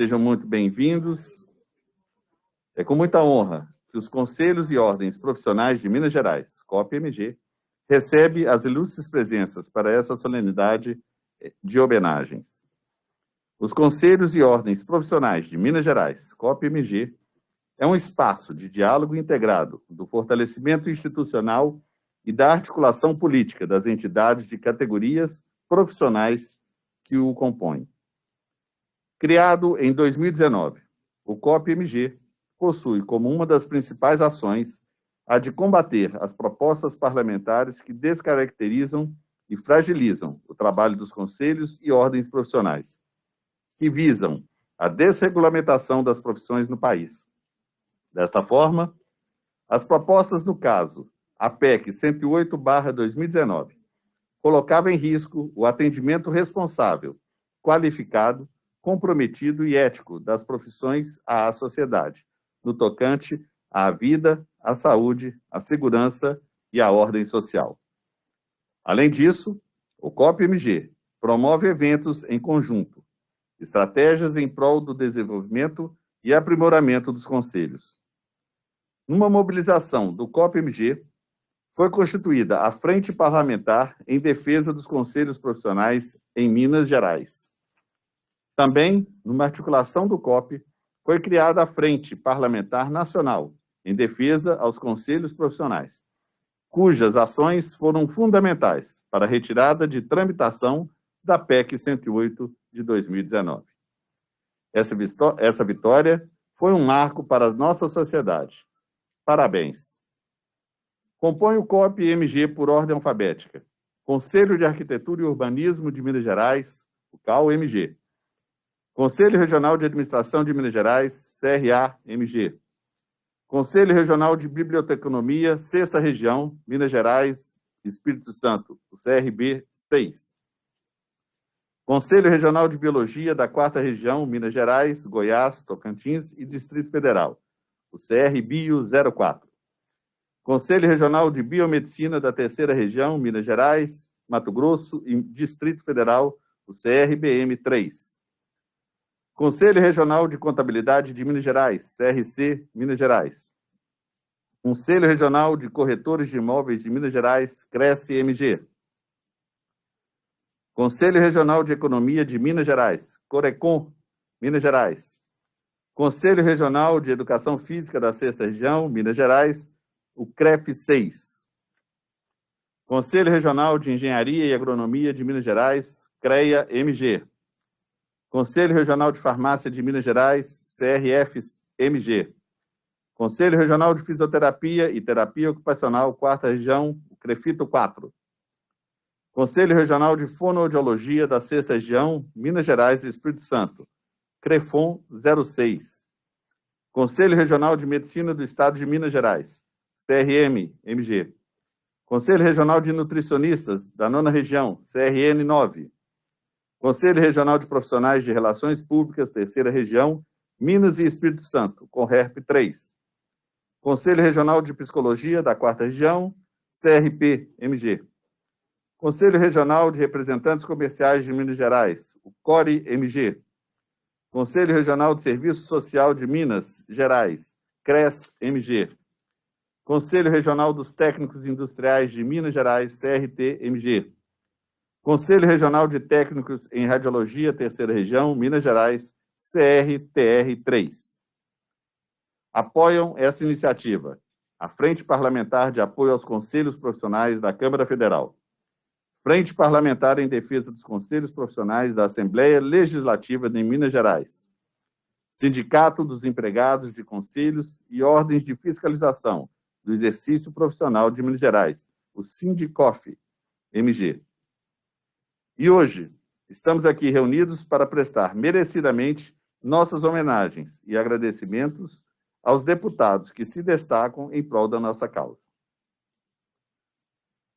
Sejam muito bem-vindos. É com muita honra que os Conselhos e Ordens Profissionais de Minas Gerais, COP-MG, recebe as ilustres presenças para essa solenidade de homenagens. Os Conselhos e Ordens Profissionais de Minas Gerais, COP-MG, é um espaço de diálogo integrado do fortalecimento institucional e da articulação política das entidades de categorias profissionais que o compõem. Criado em 2019, o COP-MG possui como uma das principais ações a de combater as propostas parlamentares que descaracterizam e fragilizam o trabalho dos conselhos e ordens profissionais, que visam a desregulamentação das profissões no país. Desta forma, as propostas no caso, a PEC 108-2019, colocava em risco o atendimento responsável, qualificado, comprometido e ético das profissões à sociedade, no tocante à vida, à saúde, à segurança e à ordem social. Além disso, o COP-MG promove eventos em conjunto, estratégias em prol do desenvolvimento e aprimoramento dos conselhos. Numa mobilização do COP-MG, foi constituída a Frente Parlamentar em Defesa dos Conselhos Profissionais em Minas Gerais. Também, numa articulação do COP, foi criada a Frente Parlamentar Nacional em defesa aos conselhos profissionais, cujas ações foram fundamentais para a retirada de tramitação da PEC 108 de 2019. Essa vitória foi um marco para a nossa sociedade. Parabéns! Compõe o COP-MG por ordem alfabética. Conselho de Arquitetura e Urbanismo de Minas Gerais, o CAU-MG. Conselho Regional de Administração de Minas Gerais, CRA-MG. Conselho Regional de Biblioteconomia, Sexta Região, Minas Gerais, Espírito Santo, o CRB 6. Conselho Regional de Biologia da Quarta Região, Minas Gerais, Goiás, Tocantins e Distrito Federal, o CRBio 04. Conselho Regional de Biomedicina da Terceira Região, Minas Gerais, Mato Grosso e Distrito Federal, o CRBM 3. Conselho Regional de Contabilidade de Minas Gerais, CRC Minas Gerais. Conselho Regional de Corretores de Imóveis de Minas Gerais, CRECE-MG. Conselho Regional de Economia de Minas Gerais, Corecon, Minas Gerais. Conselho Regional de Educação Física da Sexta Região, Minas Gerais, o CREF 6. Conselho Regional de Engenharia e Agronomia de Minas Gerais, CREA-MG. Conselho Regional de Farmácia de Minas Gerais, CRF-MG. Conselho Regional de Fisioterapia e Terapia Ocupacional, Quarta Região, CREFITO 4. Conselho Regional de Fonoaudiologia da Sexta Região, Minas Gerais e Espírito Santo, CREFON 06. Conselho Regional de Medicina do Estado de Minas Gerais, CRM-MG. Conselho Regional de Nutricionistas da Nona Região, CRN 9. Conselho Regional de Profissionais de Relações Públicas, Terceira Região, Minas e Espírito Santo, CONRERP 3. Conselho Regional de Psicologia da Quarta Região, CRP-MG. Conselho Regional de Representantes Comerciais de Minas Gerais, o CORE-MG. Conselho Regional de Serviço Social de Minas Gerais, CRES-MG. Conselho Regional dos Técnicos Industriais de Minas Gerais, CRT-MG. Conselho Regional de Técnicos em Radiologia, Terceira Região, Minas Gerais, CRTR3. Apoiam essa iniciativa a Frente Parlamentar de Apoio aos Conselhos Profissionais da Câmara Federal, Frente Parlamentar em Defesa dos Conselhos Profissionais da Assembleia Legislativa de Minas Gerais, Sindicato dos Empregados de Conselhos e Ordens de Fiscalização do Exercício Profissional de Minas Gerais, o Sindicof, MG. E hoje, estamos aqui reunidos para prestar merecidamente nossas homenagens e agradecimentos aos deputados que se destacam em prol da nossa causa.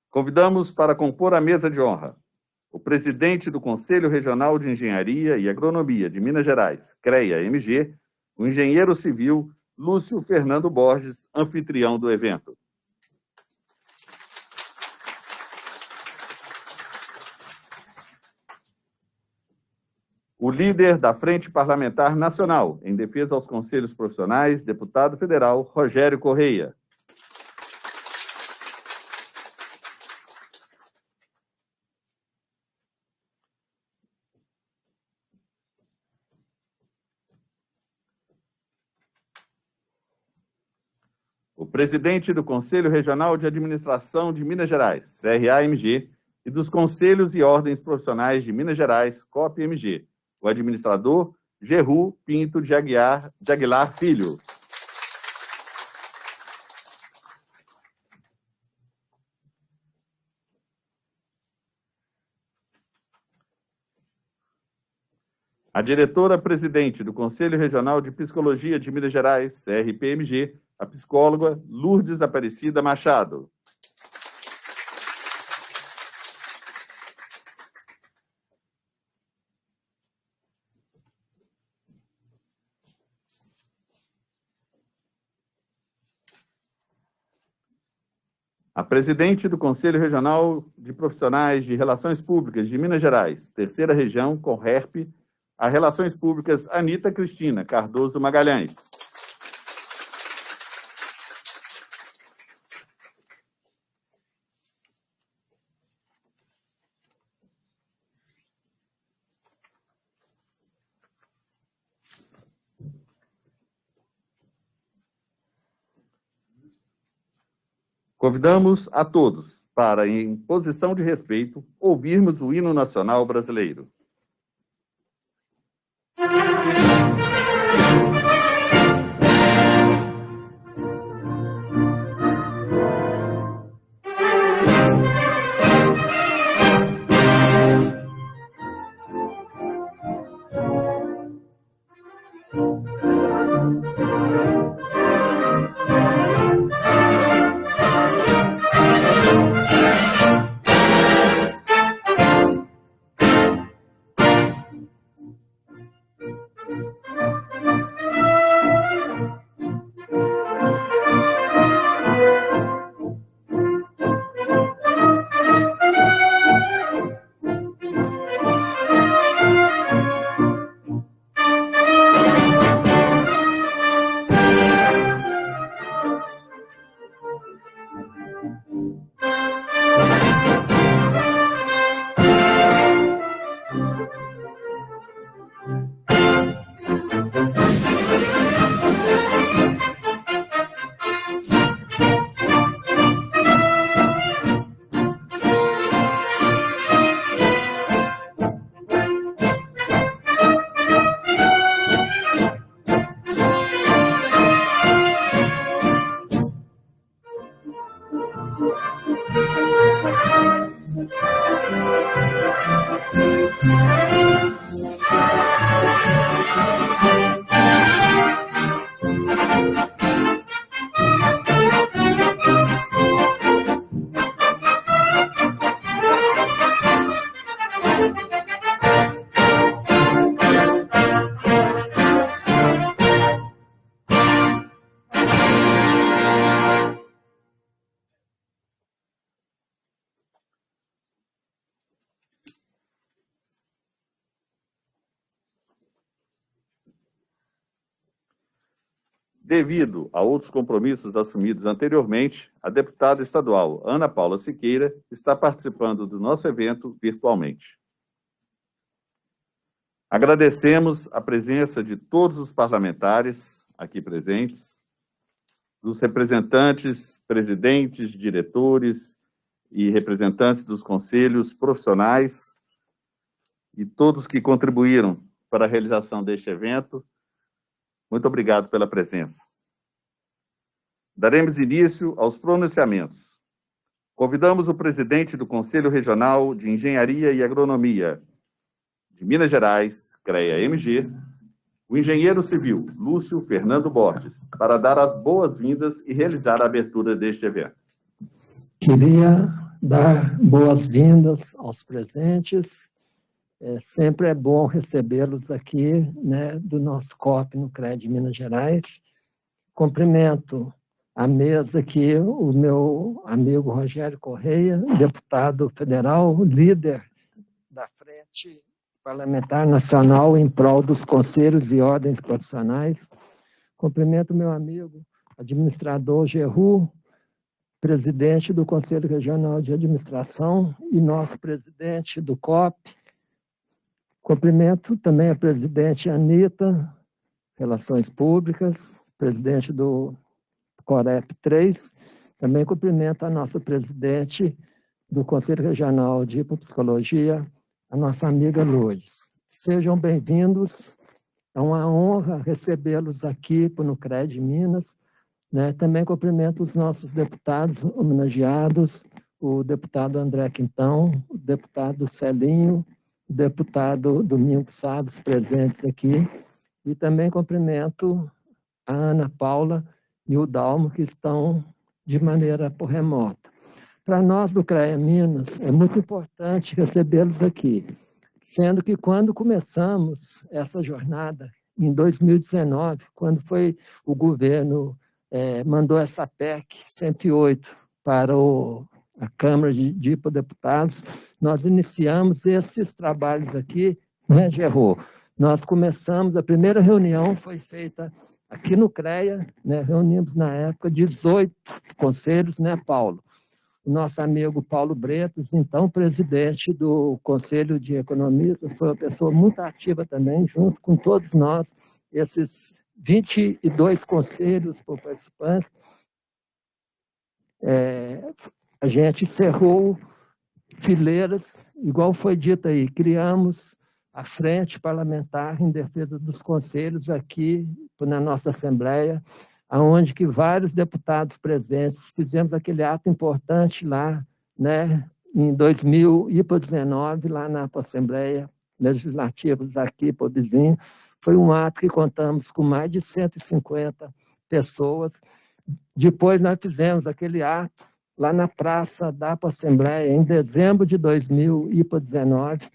Convidamos para compor a mesa de honra o presidente do Conselho Regional de Engenharia e Agronomia de Minas Gerais, CREA-MG, o engenheiro civil Lúcio Fernando Borges, anfitrião do evento. O líder da Frente Parlamentar Nacional em Defesa aos Conselhos Profissionais, deputado federal Rogério Correia. O presidente do Conselho Regional de Administração de Minas Gerais, CRA-MG, e dos Conselhos e Ordens Profissionais de Minas Gerais, COP-MG, o administrador Geru Pinto de Aguiar, de Aguilar Filho. A diretora-presidente do Conselho Regional de Psicologia de Minas Gerais, CRPMG, a psicóloga Lourdes Aparecida Machado. Presidente do Conselho Regional de Profissionais de Relações Públicas de Minas Gerais, terceira região, com RERP, a Relações Públicas Anita Cristina Cardoso Magalhães. Convidamos a todos para, em posição de respeito, ouvirmos o hino nacional brasileiro. Devido a outros compromissos assumidos anteriormente, a deputada estadual Ana Paula Siqueira está participando do nosso evento virtualmente. Agradecemos a presença de todos os parlamentares aqui presentes, dos representantes, presidentes, diretores e representantes dos conselhos profissionais e todos que contribuíram para a realização deste evento muito obrigado pela presença. Daremos início aos pronunciamentos. Convidamos o presidente do Conselho Regional de Engenharia e Agronomia de Minas Gerais, CREA-MG, o engenheiro civil Lúcio Fernando Borges, para dar as boas-vindas e realizar a abertura deste evento. Queria dar boas-vindas aos presentes é, sempre é bom recebê-los aqui, né, do nosso COP no CRED Minas Gerais. Cumprimento a mesa aqui, o meu amigo Rogério Correia, deputado federal, líder da Frente Parlamentar Nacional em prol dos conselhos e ordens profissionais. Cumprimento meu amigo, administrador Geru, presidente do Conselho Regional de Administração e nosso presidente do COP. Cumprimento também a presidente Anitta, Relações Públicas, presidente do Corep 3. Também cumprimento a nossa presidente do Conselho Regional de Hipopsicologia, a nossa amiga Lourdes. Sejam bem-vindos, é uma honra recebê-los aqui no Nucred Minas. Né? Também cumprimento os nossos deputados homenageados, o deputado André Quintão, o deputado Celinho, deputado Domingos Salles, presentes aqui, e também cumprimento a Ana Paula e o Dalmo, que estão de maneira por remota. Para nós do CREA Minas, é muito importante recebê-los aqui, sendo que quando começamos essa jornada, em 2019, quando foi o governo é, mandou essa PEC 108 para o, a Câmara de, de Deputados, nós iniciamos esses trabalhos aqui, né, Gerô? Nós começamos, a primeira reunião foi feita aqui no CREA, né, reunimos na época 18 conselhos, né, Paulo? o nosso amigo Paulo Bretas, então presidente do Conselho de Economistas, foi uma pessoa muito ativa também, junto com todos nós, esses 22 conselhos por participantes. É, a gente encerrou fileiras, igual foi dito aí, criamos a Frente Parlamentar em Defesa dos Conselhos aqui na nossa Assembleia, aonde que vários deputados presentes fizemos aquele ato importante lá, né, em 2019, lá na Assembleia Legislativa aqui, por vizinho. Foi um ato que contamos com mais de 150 pessoas. Depois nós fizemos aquele ato lá na Praça da Assembleia, em dezembro de 2019,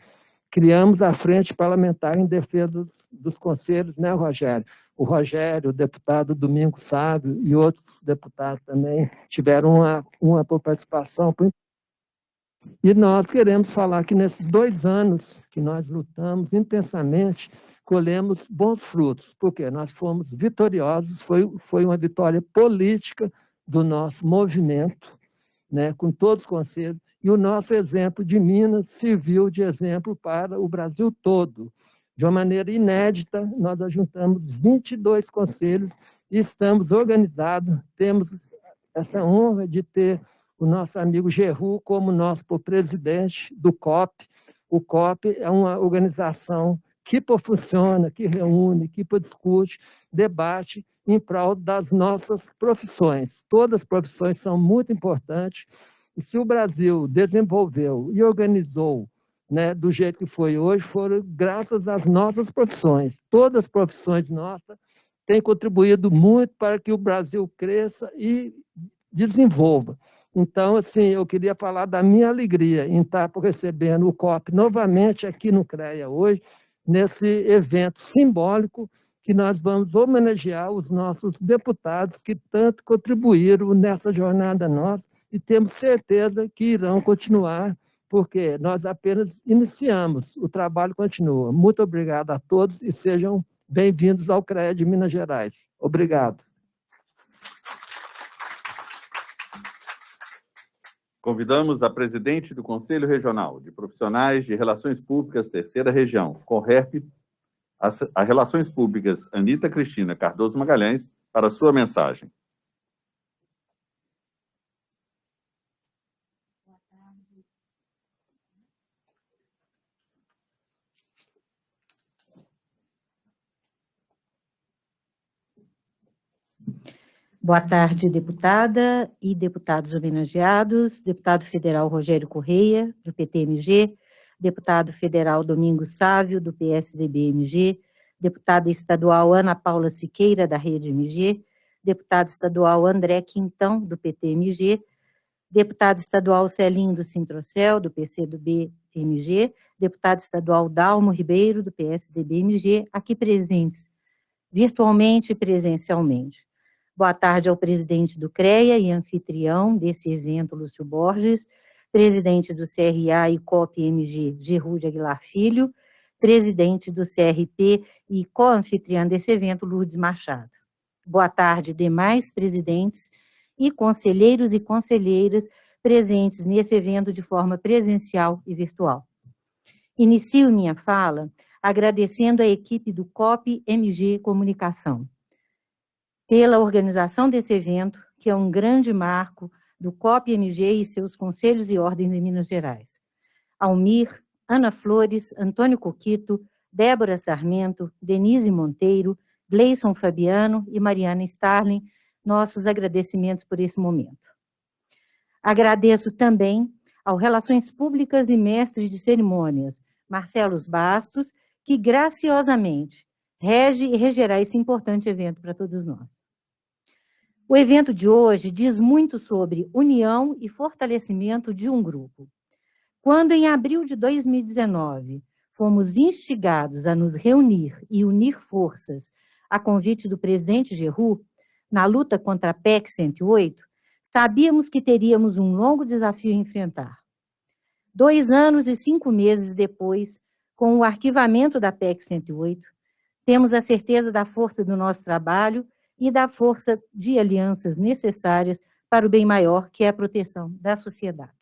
criamos a Frente Parlamentar em Defesa dos, Conselhos, né, Rogério? o Rogério, o deputado Domingo Sábio e outros deputados também tiveram uma, uma participação. E nós queremos falar que nesses dois anos que nós lutamos intensamente, colhemos bons frutos, porque nós fomos vitoriosos, foi, foi uma vitória política do nosso movimento, né, com todos os conselhos, e o nosso exemplo de Minas serviu de exemplo para o Brasil todo. De uma maneira inédita, nós ajuntamos 22 conselhos e estamos organizados, temos essa honra de ter o nosso amigo Geru como nosso presidente do COP. O COP é uma organização que funciona, que reúne, que discute, debate em prol das nossas profissões. Todas as profissões são muito importantes. E se o Brasil desenvolveu e organizou né, do jeito que foi hoje foram graças às nossas profissões. Todas as profissões nossas têm contribuído muito para que o Brasil cresça e desenvolva. Então, assim, eu queria falar da minha alegria em estar recebendo o COP novamente aqui no CREA hoje, nesse evento simbólico que nós vamos homenagear os nossos deputados que tanto contribuíram nessa jornada nossa e temos certeza que irão continuar porque nós apenas iniciamos, o trabalho continua. Muito obrigado a todos e sejam bem-vindos ao CREA de Minas Gerais. Obrigado. Convidamos a presidente do Conselho Regional de Profissionais de Relações Públicas, Terceira Região, CORREP, a Relações Públicas, Anita Cristina Cardoso Magalhães, para sua mensagem. Boa tarde, deputada e deputados homenageados, deputado federal Rogério Correia, do PTMG, deputado federal Domingos Sávio, do PSDB-MG, deputada estadual Ana Paula Siqueira, da Rede MG, deputado estadual André Quintão, do PTMG, deputado estadual Celinho do Sintrocel, do PCdoB-MG, deputado estadual Dalmo Ribeiro, do PSDB-MG, aqui presentes, virtualmente e presencialmente. Boa tarde ao presidente do CREA e anfitrião desse evento, Lúcio Borges, presidente do CRA e COP-MG, Gerúde Aguilar Filho, presidente do CRP e co-anfitriã desse evento, Lourdes Machado. Boa tarde, demais presidentes e conselheiros e conselheiras presentes nesse evento de forma presencial e virtual. Inicio minha fala agradecendo a equipe do COP MG Comunicação pela organização desse evento, que é um grande marco do COP MG e seus conselhos e ordens em Minas Gerais. Almir, Ana Flores, Antônio Coquito, Débora Sarmento, Denise Monteiro, Gleison Fabiano e Mariana Starling, nossos agradecimentos por esse momento. Agradeço também ao Relações Públicas e Mestre de Cerimônias, Marcelos Bastos, que graciosamente rege e regerá esse importante evento para todos nós. O evento de hoje diz muito sobre união e fortalecimento de um grupo. Quando, em abril de 2019, fomos instigados a nos reunir e unir forças a convite do presidente Geru, na luta contra a PEC 108, sabíamos que teríamos um longo desafio a enfrentar. Dois anos e cinco meses depois, com o arquivamento da PEC 108, temos a certeza da força do nosso trabalho e da força de alianças necessárias para o bem maior, que é a proteção da sociedade.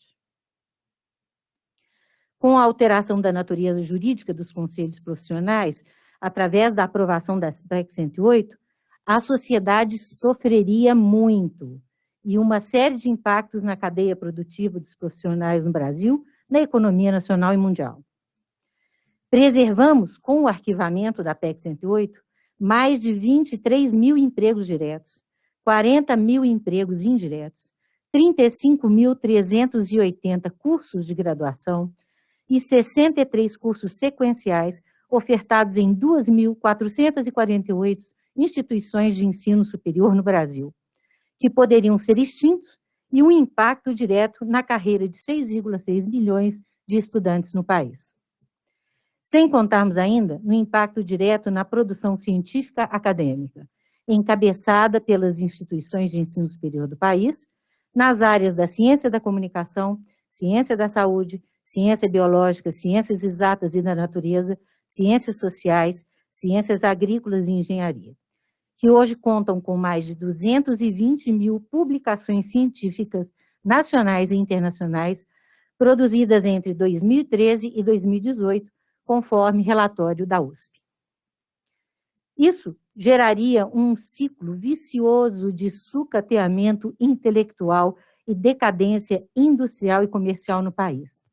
Com a alteração da natureza jurídica dos conselhos profissionais, através da aprovação da PEC 108, a sociedade sofreria muito e uma série de impactos na cadeia produtiva dos profissionais no Brasil, na economia nacional e mundial. Preservamos, com o arquivamento da PEC 108, mais de 23 mil empregos diretos, 40 mil empregos indiretos, 35.380 cursos de graduação e 63 cursos sequenciais ofertados em 2.448 instituições de ensino superior no Brasil, que poderiam ser extintos e um impacto direto na carreira de 6,6 milhões de estudantes no país sem contarmos ainda no impacto direto na produção científica acadêmica, encabeçada pelas instituições de ensino superior do país, nas áreas da ciência da comunicação, ciência da saúde, ciência biológica, ciências exatas e da natureza, ciências sociais, ciências agrícolas e engenharia, que hoje contam com mais de 220 mil publicações científicas nacionais e internacionais, produzidas entre 2013 e 2018, conforme relatório da USP. Isso geraria um ciclo vicioso de sucateamento intelectual e decadência industrial e comercial no país.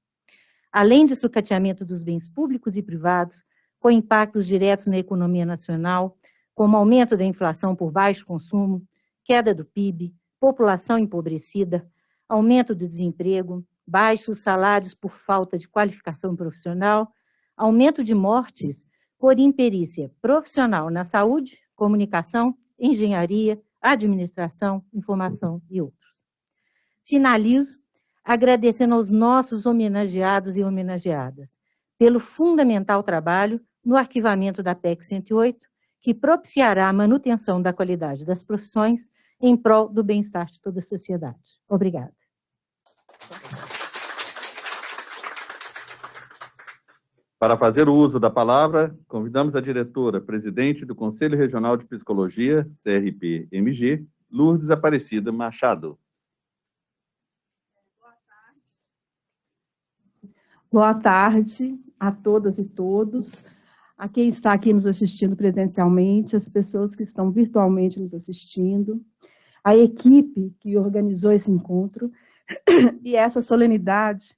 Além de sucateamento dos bens públicos e privados, com impactos diretos na economia nacional, como aumento da inflação por baixo consumo, queda do PIB, população empobrecida, aumento do desemprego, baixos salários por falta de qualificação profissional aumento de mortes por imperícia profissional na saúde, comunicação, engenharia, administração, informação e outros. Finalizo agradecendo aos nossos homenageados e homenageadas pelo fundamental trabalho no arquivamento da PEC 108, que propiciará a manutenção da qualidade das profissões em prol do bem-estar de toda a sociedade. Obrigada. Para fazer uso da palavra, convidamos a diretora, presidente do Conselho Regional de Psicologia, CRP-MG, Lourdes Aparecida Machado. Boa tarde a todas e todos, a quem está aqui nos assistindo presencialmente, as pessoas que estão virtualmente nos assistindo, a equipe que organizou esse encontro e essa solenidade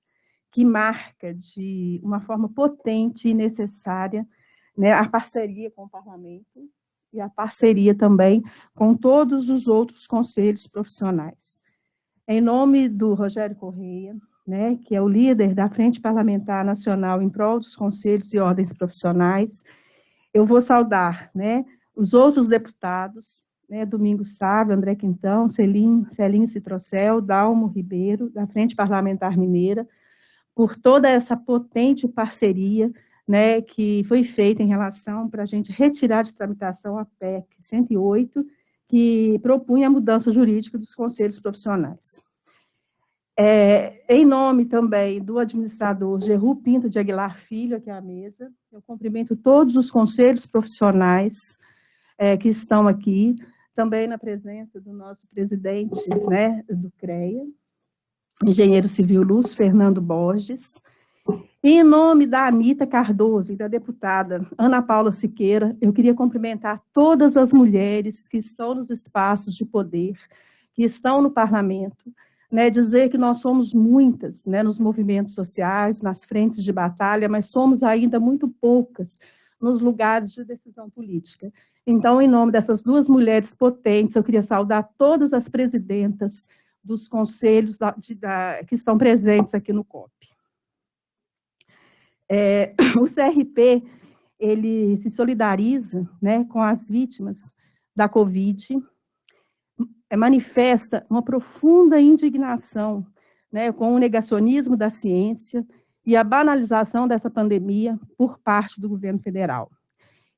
que marca de uma forma potente e necessária né, a parceria com o parlamento e a parceria também com todos os outros conselhos profissionais. Em nome do Rogério Correia, né, que é o líder da Frente Parlamentar Nacional em prol dos conselhos e ordens profissionais, eu vou saudar né, os outros deputados, né, Domingos Sávio, André Quintão, Celinho Citrocel, Dalmo Ribeiro, da Frente Parlamentar Mineira, por toda essa potente parceria né, que foi feita em relação para a gente retirar de tramitação a PEC 108, que propunha a mudança jurídica dos conselhos profissionais. É, em nome também do administrador Geru Pinto de Aguilar Filho, aqui à mesa, eu cumprimento todos os conselhos profissionais é, que estão aqui, também na presença do nosso presidente né, do CREA, engenheiro civil Luz Fernando Borges, em nome da Anitta Cardoso e da deputada Ana Paula Siqueira, eu queria cumprimentar todas as mulheres que estão nos espaços de poder, que estão no parlamento, né, dizer que nós somos muitas né, nos movimentos sociais, nas frentes de batalha, mas somos ainda muito poucas nos lugares de decisão política. Então, em nome dessas duas mulheres potentes, eu queria saudar todas as presidentas dos conselhos da, de, da, que estão presentes aqui no COP. É, o CRP, ele se solidariza né, com as vítimas da Covid, é, manifesta uma profunda indignação né, com o negacionismo da ciência e a banalização dessa pandemia por parte do governo federal.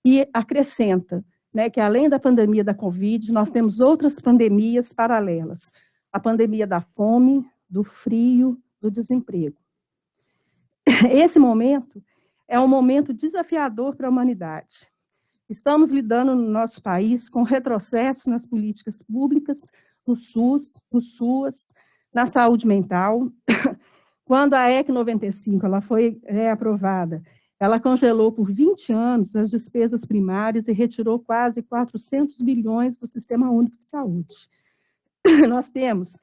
E acrescenta né, que, além da pandemia da Covid, nós temos outras pandemias paralelas, a pandemia da fome, do frio, do desemprego. Esse momento é um momento desafiador para a humanidade. Estamos lidando no nosso país com retrocesso nas políticas públicas, no SUS, no SUAS, na saúde mental. Quando a EC 95 ela foi é, aprovada, ela congelou por 20 anos as despesas primárias e retirou quase 400 bilhões do Sistema Único de Saúde. Nós temos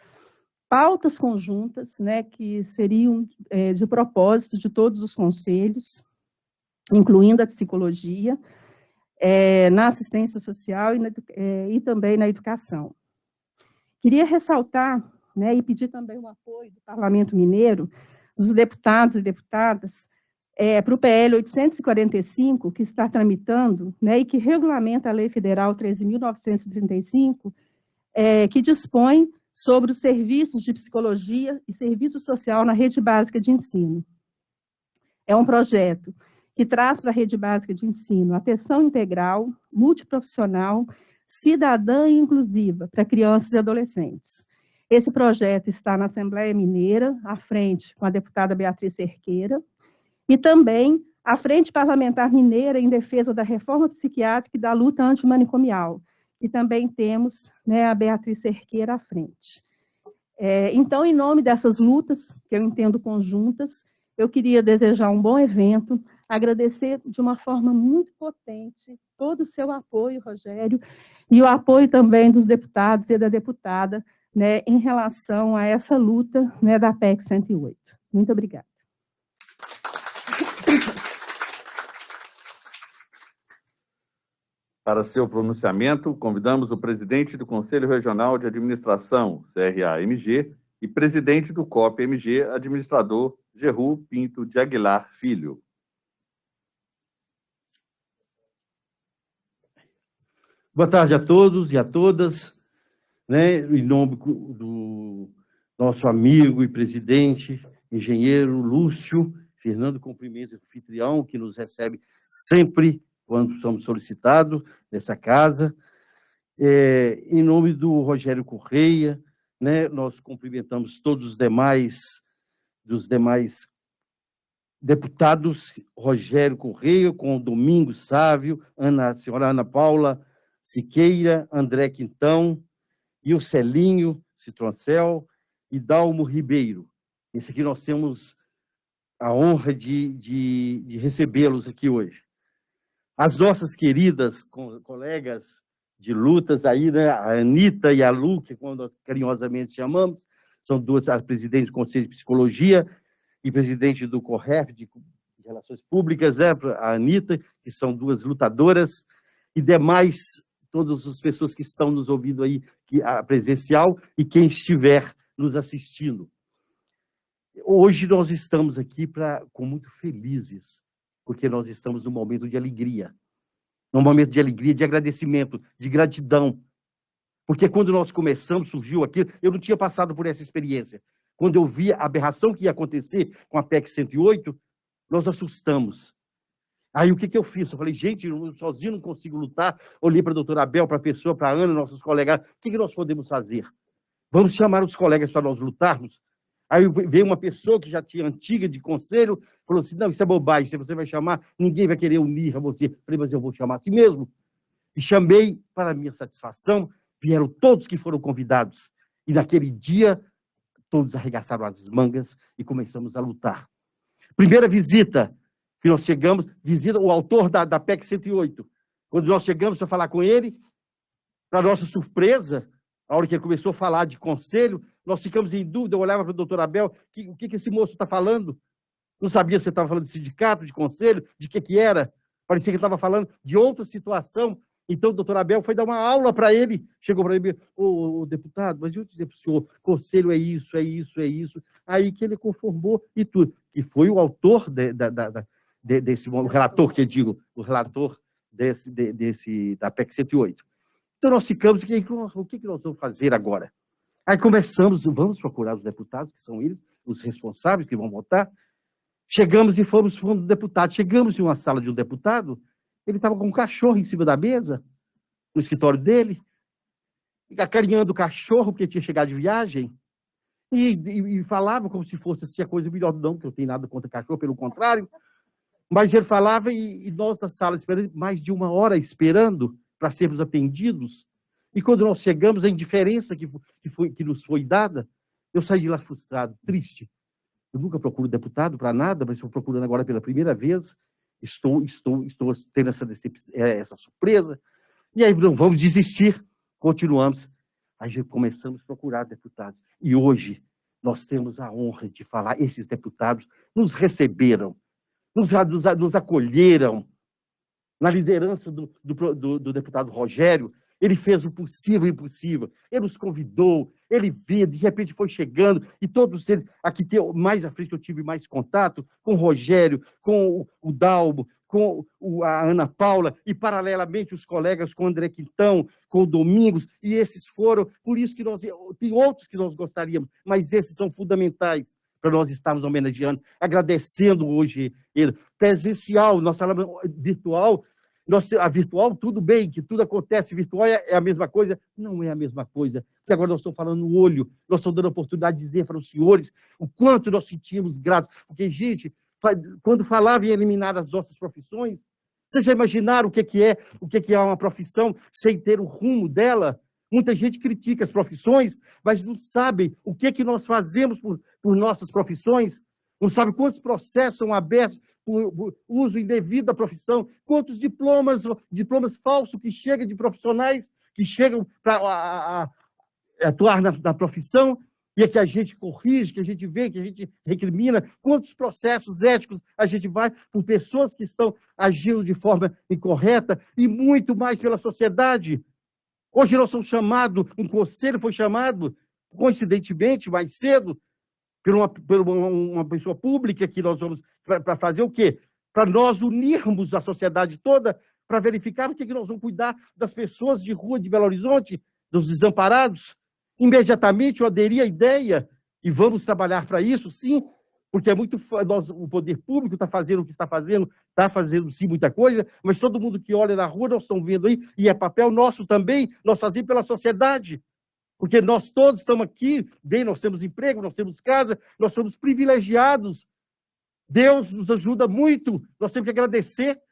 pautas conjuntas, né, que seriam é, de propósito de todos os conselhos, incluindo a psicologia, é, na assistência social e, na, é, e, também na educação. Queria ressaltar né, e pedir também o apoio do Parlamento Mineiro, dos deputados e deputadas, é, para o PL 845, que está tramitando, né, e que regulamenta a Lei Federal 13.935, é, que dispõe sobre os serviços de psicologia e serviço social na rede básica de ensino. É um projeto que traz para a rede básica de ensino atenção integral, multiprofissional, cidadã e inclusiva para crianças e adolescentes. Esse projeto está na Assembleia Mineira, à frente com a deputada Beatriz Cerqueira, e também a Frente Parlamentar Mineira em defesa da reforma psiquiátrica e da luta antimanicomial, e também temos né, a Beatriz Cerqueira à frente. É, então, em nome dessas lutas, que eu entendo conjuntas, eu queria desejar um bom evento, agradecer de uma forma muito potente todo o seu apoio, Rogério, e o apoio também dos deputados e da deputada né, em relação a essa luta né, da PEC 108. Muito obrigada. Para seu pronunciamento, convidamos o presidente do Conselho Regional de Administração, CRA-MG, e presidente do COP-MG, administrador Geru Pinto de Aguilar Filho. Boa tarde a todos e a todas. Né, em nome do nosso amigo e presidente, engenheiro Lúcio Fernando Cumprimento Anfitrião, que nos recebe sempre quando somos solicitados nessa casa. É, em nome do Rogério Correia, né, nós cumprimentamos todos os demais, dos demais deputados, Rogério Correia, com Domingos Sávio, Ana, a senhora Ana Paula Siqueira, André Quintão, e o Celinho Citroncel e Dalmo Ribeiro. Esse aqui nós temos a honra de, de, de recebê-los aqui hoje. As nossas queridas colegas de lutas aí, né? a Anitta e a Lu, que quando nós carinhosamente chamamos, são duas as presidentes do Conselho de Psicologia e presidente do CORREF, de Relações Públicas, né? a Anitta, que são duas lutadoras, e demais, todas as pessoas que estão nos ouvindo aí, que, a presencial, e quem estiver nos assistindo. Hoje nós estamos aqui pra, com muito felizes, porque nós estamos num momento de alegria, num momento de alegria, de agradecimento, de gratidão. Porque quando nós começamos, surgiu aquilo, eu não tinha passado por essa experiência. Quando eu vi a aberração que ia acontecer com a PEC 108, nós assustamos. Aí o que, que eu fiz? Eu falei, gente, eu sozinho não consigo lutar. Olhei para a doutora Abel, para a pessoa, para a Ana, nossos colegas. O que, que nós podemos fazer? Vamos chamar os colegas para nós lutarmos? Aí veio uma pessoa que já tinha antiga de conselho, falou assim, não, isso é bobagem, se você vai chamar, ninguém vai querer unir a você. Falei, mas eu vou chamar assim mesmo. E chamei, para minha satisfação, vieram todos que foram convidados. E naquele dia, todos arregaçaram as mangas e começamos a lutar. Primeira visita que nós chegamos, visita o autor da, da PEC 108. Quando nós chegamos para falar com ele, para nossa surpresa, a hora que ele começou a falar de conselho, nós ficamos em dúvida, eu olhava para o doutor Abel, que, o que, que esse moço está falando? Não sabia se estava falando de sindicato, de conselho, de que que era. Parecia que estava falando de outra situação. Então, o doutor Abel foi dar uma aula para ele. Chegou para ele, ô, ô, deputado, mas eu dizer para o senhor, conselho é isso, é isso, é isso. Aí que ele conformou e tudo. Que foi o autor de, da, da, de, desse, o relator que eu digo, o relator desse, de, desse, da PEC 108. Então, nós ficamos, o que, o que nós vamos fazer agora? Aí começamos, vamos procurar os deputados, que são eles, os responsáveis que vão votar. Chegamos e fomos fundo do deputado. Chegamos em uma sala de um deputado, ele estava com um cachorro em cima da mesa, no escritório dele, acarinhando o cachorro, porque tinha chegado de viagem, e, e, e falava como se fosse assim, a coisa melhor, não, que eu tenho nada contra cachorro, pelo contrário. Mas ele falava e, e nossa sala esperando, mais de uma hora esperando para sermos atendidos. E quando nós chegamos, a indiferença que, que, foi, que nos foi dada, eu saí de lá frustrado, triste. Eu nunca procuro deputado para nada, mas estou procurando agora pela primeira vez. Estou, estou, estou tendo essa, é, essa surpresa. E aí não vamos desistir. Continuamos. Aí começamos a procurar deputados. E hoje nós temos a honra de falar, esses deputados nos receberam, nos, nos, nos acolheram na liderança do, do, do, do deputado Rogério, ele fez o possível e impossível. Ele nos convidou, ele veio, de repente foi chegando, e todos eles, aqui mais à frente eu tive mais contato com o Rogério, com o Dalbo, com a Ana Paula, e paralelamente os colegas com o André Quintão, com o Domingos, e esses foram, por isso que nós, tem outros que nós gostaríamos, mas esses são fundamentais para nós estarmos homenageando, agradecendo hoje ele. Presencial, nossa sala virtual, a virtual, tudo bem, que tudo acontece virtual é, é a mesma coisa. Não é a mesma coisa. Porque agora nós estamos falando no olho, nós estamos dando a oportunidade de dizer para os senhores o quanto nós sentimos gratos. Porque, gente, quando falava em eliminar as nossas profissões, vocês já imaginaram o que é, o que é uma profissão sem ter o rumo dela? Muita gente critica as profissões, mas não sabe o que, que nós fazemos por, por nossas profissões, não sabe quantos processos são abertos por uso indevido da profissão, quantos diplomas, diplomas falsos que chegam de profissionais que chegam para atuar na, na profissão, e é que a gente corrige, que a gente vê, que a gente recrimina, quantos processos éticos a gente vai por pessoas que estão agindo de forma incorreta, e muito mais pela sociedade. Hoje nós somos chamados, um conselho foi chamado, coincidentemente, mais cedo, por uma, por uma, pessoa pública que nós vamos para fazer o quê? Para nós unirmos a sociedade toda para verificar o que, que nós vamos cuidar das pessoas de rua de Belo Horizonte, dos desamparados. Imediatamente eu aderi à ideia e vamos trabalhar para isso, sim, porque é muito nós, o poder público está fazendo o que está fazendo, está fazendo sim muita coisa, mas todo mundo que olha na rua nós estamos vendo aí e é papel nosso também, nós fazemos pela sociedade. Porque nós todos estamos aqui, bem, nós temos emprego, nós temos casa, nós somos privilegiados. Deus nos ajuda muito, nós temos que agradecer,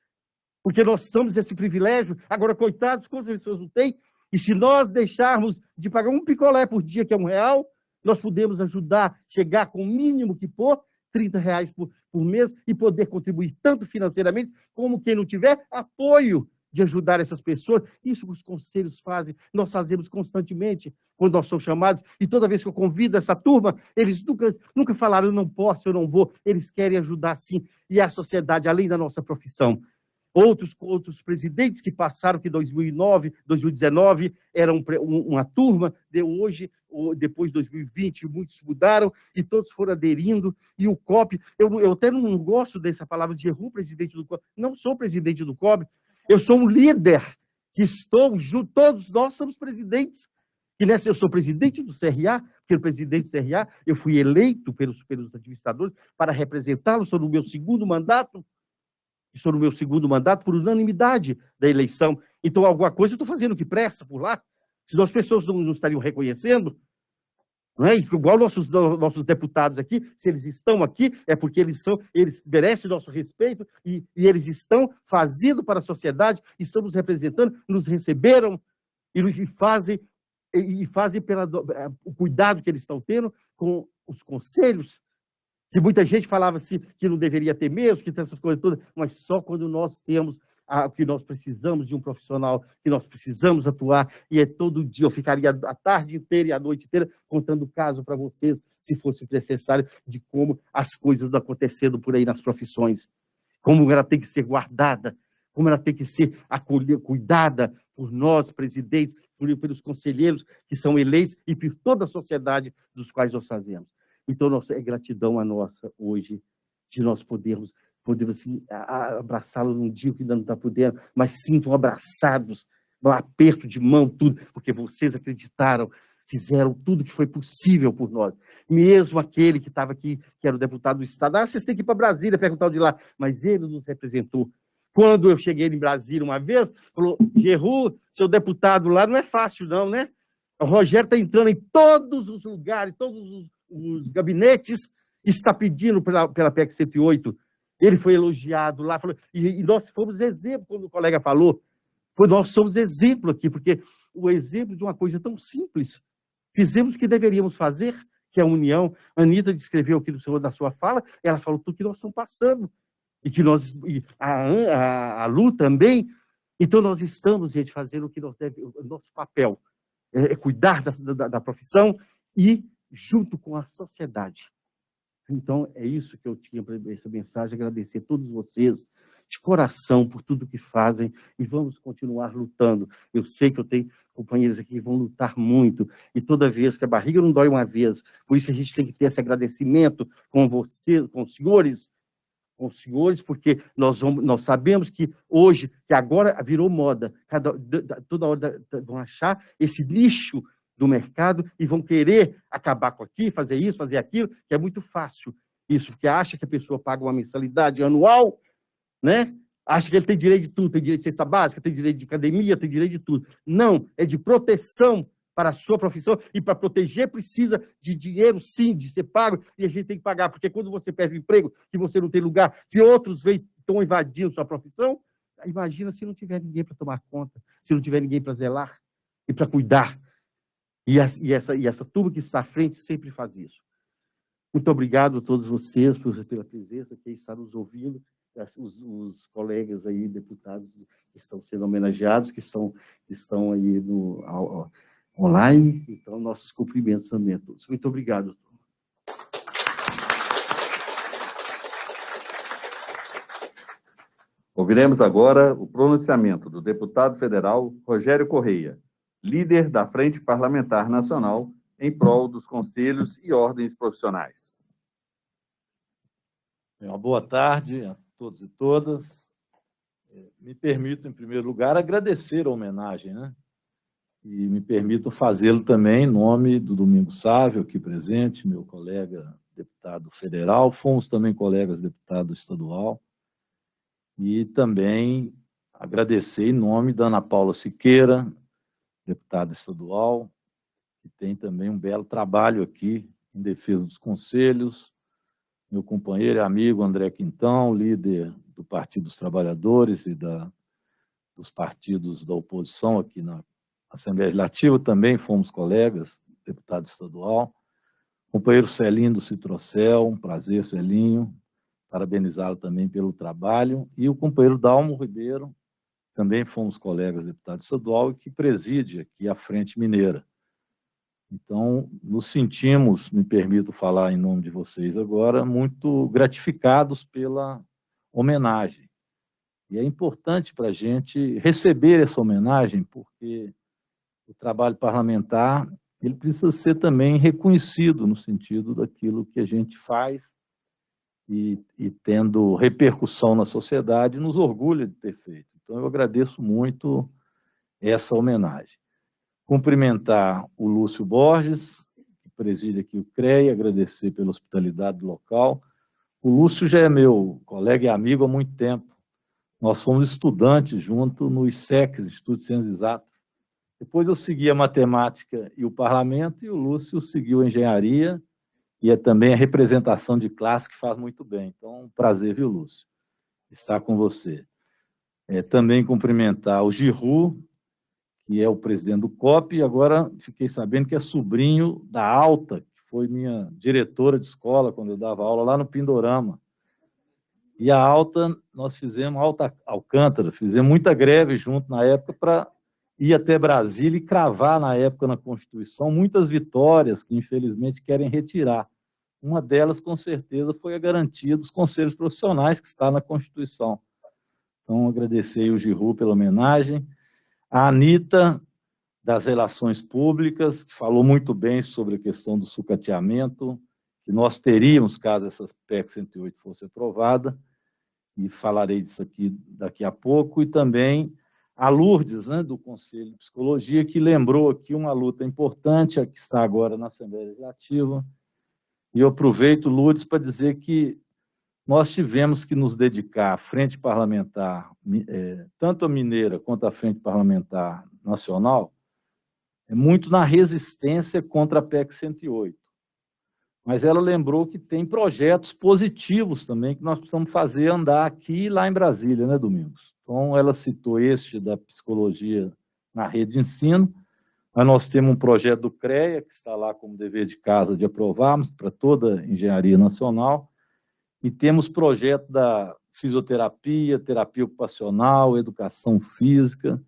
porque nós temos esse privilégio. Agora, coitados, quantas pessoas não têm? E se nós deixarmos de pagar um picolé por dia, que é um real, nós podemos ajudar, chegar com o mínimo que for, 30 reais por, por mês, e poder contribuir tanto financeiramente, como quem não tiver apoio de ajudar essas pessoas. Isso os conselhos fazem, nós fazemos constantemente quando nós somos chamados. E toda vez que eu convido essa turma, eles nunca, nunca falaram, eu não posso, eu não vou. Eles querem ajudar sim. E a sociedade, além da nossa profissão. Outros, outros presidentes que passaram, que 2009, 2019, eram uma turma, de hoje, depois de 2020, muitos mudaram e todos foram aderindo. E o COP, eu, eu até não gosto dessa palavra de erro presidente do COP, não sou presidente do COP, eu sou um líder que estou junto, todos nós somos presidentes. E nessa eu sou presidente do CRA, porque o presidente do CRA, eu fui eleito pelos, pelos administradores para representá-lo, sou no meu segundo mandato, estou no meu segundo mandato por unanimidade da eleição. Então, alguma coisa eu estou fazendo que presta por lá. Se as pessoas não, não estariam reconhecendo, Não é? Igual nossos, nossos deputados aqui, se eles estão aqui, é porque eles são, eles merecem nosso respeito e, e eles estão fazendo para a sociedade, estão nos representando, nos receberam e, e fazem, e, e fazem pela, é, o cuidado que eles estão tendo com os conselhos, que muita gente falava assim, que não deveria ter mesmo, que tem essas coisas todas, mas só quando nós temos o que nós precisamos de um profissional, que nós precisamos atuar, e é todo dia, eu ficaria a tarde inteira e a noite inteira contando caso para vocês, se fosse necessário, de como as coisas estão acontecendo por aí nas profissões, como ela tem que ser guardada, como ela tem que ser acolhida, cuidada por nós, presidentes, por, pelos conselheiros que são eleitos e por toda a sociedade dos quais nós fazemos. Então, nossa, é gratidão a nossa hoje de nós podermos podemos assim, abraçá-lo num dia que ainda não está podendo, mas sintam abraçados, um aperto de mão, tudo, porque vocês acreditaram, fizeram tudo que foi possível por nós. Mesmo aquele que estava aqui, que era o deputado do Estado, ah, vocês têm que ir para Brasília perguntar o de lá, mas ele nos representou. Quando eu cheguei em Brasília uma vez, falou, Geru, seu deputado lá não é fácil não, né? O Rogério está entrando em todos os lugares, todos os, os gabinetes, está pedindo pela, pela PEC 108 ele foi elogiado lá, falou, e, e nós fomos exemplo, quando o colega falou, foi, nós somos exemplo aqui, porque o exemplo de uma coisa tão simples, fizemos o que deveríamos fazer, que é a união. A Anitta descreveu aqui no seu, na sua fala, ela falou tudo que nós estamos passando, e que nós, e a, a, a Lu também, então nós estamos, gente, fazendo o que nós devemos, o nosso papel, é, é cuidar da, da, da profissão e junto com a sociedade. Então, é isso que eu tinha para essa mensagem, agradecer a todos vocês, de coração, por tudo que fazem, e vamos continuar lutando. Eu sei que eu tenho companheiros aqui que vão lutar muito, e toda vez que a barriga não dói uma vez, por isso a gente tem que ter esse agradecimento com vocês, com os senhores, com os senhores, porque nós, vamos, nós sabemos que hoje, que agora virou moda, cada, toda hora vão achar esse nicho do mercado e vão querer acabar com aqui, fazer isso, fazer aquilo, que é muito fácil isso, porque acha que a pessoa paga uma mensalidade anual, né? Acha que ele tem direito de tudo, tem direito de cesta básica, tem direito de academia, tem direito de tudo. Não, é de proteção para a sua profissão e para proteger precisa de dinheiro, sim, de ser pago e a gente tem que pagar, porque quando você perde o emprego, que você não tem lugar, que outros estão invadindo sua profissão, imagina se não tiver ninguém para tomar conta, se não tiver ninguém para zelar e para cuidar e, a, e, essa, e essa turma que está à frente sempre faz isso. Muito obrigado a todos vocês por, pela presença, quem está nos ouvindo, os, os, colegas aí, deputados que estão sendo homenageados, que estão, estão aí no, ao, online. Então, nossos cumprimentos também a todos. Muito obrigado. Ouviremos agora o pronunciamento do deputado federal Rogério Correia, líder da Frente Parlamentar Nacional em prol dos conselhos e ordens profissionais. Uma boa tarde a todos e todas. É, me permito, em primeiro lugar, agradecer a homenagem, né? E me permito fazê-lo também em nome do Domingo Sávio, aqui presente, meu colega deputado federal, fomos também colegas deputado estadual, e também agradecer em nome da Ana Paula Siqueira, deputada estadual, que tem também um belo trabalho aqui em defesa dos conselhos, meu companheiro e amigo André Quintão, líder do Partido dos Trabalhadores e da, dos partidos da oposição aqui na Assembleia Legislativa, também fomos colegas, deputado estadual. Companheiro Celinho do Citrocel, um prazer, Celinho, parabenizá-lo também pelo trabalho. E o companheiro Dalmo Ribeiro, também fomos colegas deputado estadual e que preside aqui a Frente Mineira. Então, nos sentimos, me permito falar em nome de vocês agora, muito gratificados pela homenagem. E é importante para a gente receber essa homenagem, porque o trabalho parlamentar ele precisa ser também reconhecido no sentido daquilo que a gente faz e, e tendo repercussão na sociedade, nos orgulha de ter feito. Então, eu agradeço muito essa homenagem. Cumprimentar o Lúcio Borges, que preside aqui o CREA, agradecer pela hospitalidade do local. O Lúcio já é meu colega e amigo há muito tempo. Nós fomos estudantes junto no ISEC, Instituto de Ciências Exatas. Depois eu segui a matemática e o parlamento, e o Lúcio seguiu a engenharia, e é também a representação de classe que faz muito bem. Então, um prazer, viu, Lúcio, estar com você. É, também cumprimentar o Giru, que é o presidente do COP, e agora fiquei sabendo que é sobrinho da Alta, que foi minha diretora de escola quando eu dava aula lá no Pindorama. E a Alta, nós fizemos, Alta Alcântara, fizemos muita greve junto na época para ir até Brasília e cravar, na época, na Constituição, muitas vitórias que, infelizmente, querem retirar. Uma delas, com certeza, foi a garantia dos conselhos profissionais, que está na Constituição. Então, agradecer o Giru pela homenagem. A Anitta, das Relações Públicas, que falou muito bem sobre a questão do sucateamento, que nós teríamos, caso essa PEC 108 fosse aprovada, e falarei disso aqui daqui a pouco, e também a Lourdes, né, do Conselho de Psicologia, que lembrou aqui uma luta importante, a que está agora na Assembleia Legislativa, e eu aproveito, Lourdes, para dizer que nós tivemos que nos dedicar à frente parlamentar, é, tanto a mineira quanto a frente parlamentar nacional, é muito na resistência contra a PEC 108. Mas ela lembrou que tem projetos positivos também que nós precisamos fazer andar aqui e lá em Brasília, né, Domingos? Então, ela citou este da psicologia na rede de ensino, mas nós temos um projeto do CREA, que está lá como dever de casa de aprovarmos para toda a engenharia nacional, e temos projeto da fisioterapia, terapia ocupacional, educação física.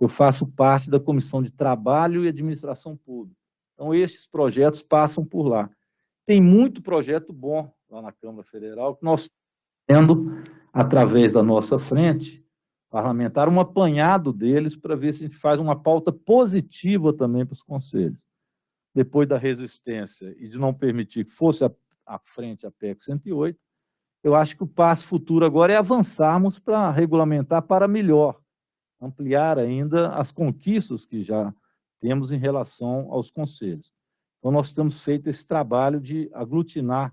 Eu faço parte da Comissão de Trabalho e Administração Pública. Então, estes projetos passam por lá. Tem muito projeto bom lá na Câmara Federal que nós tendo através da nossa frente parlamentar, um apanhado deles para ver se a gente faz uma pauta positiva também para os conselhos. Depois da resistência e de não permitir que fosse à frente a PEC 108, eu acho que o passo futuro agora é avançarmos para regulamentar para melhor, ampliar ainda as conquistas que já temos em relação aos conselhos. Então, nós temos feito esse trabalho de aglutinar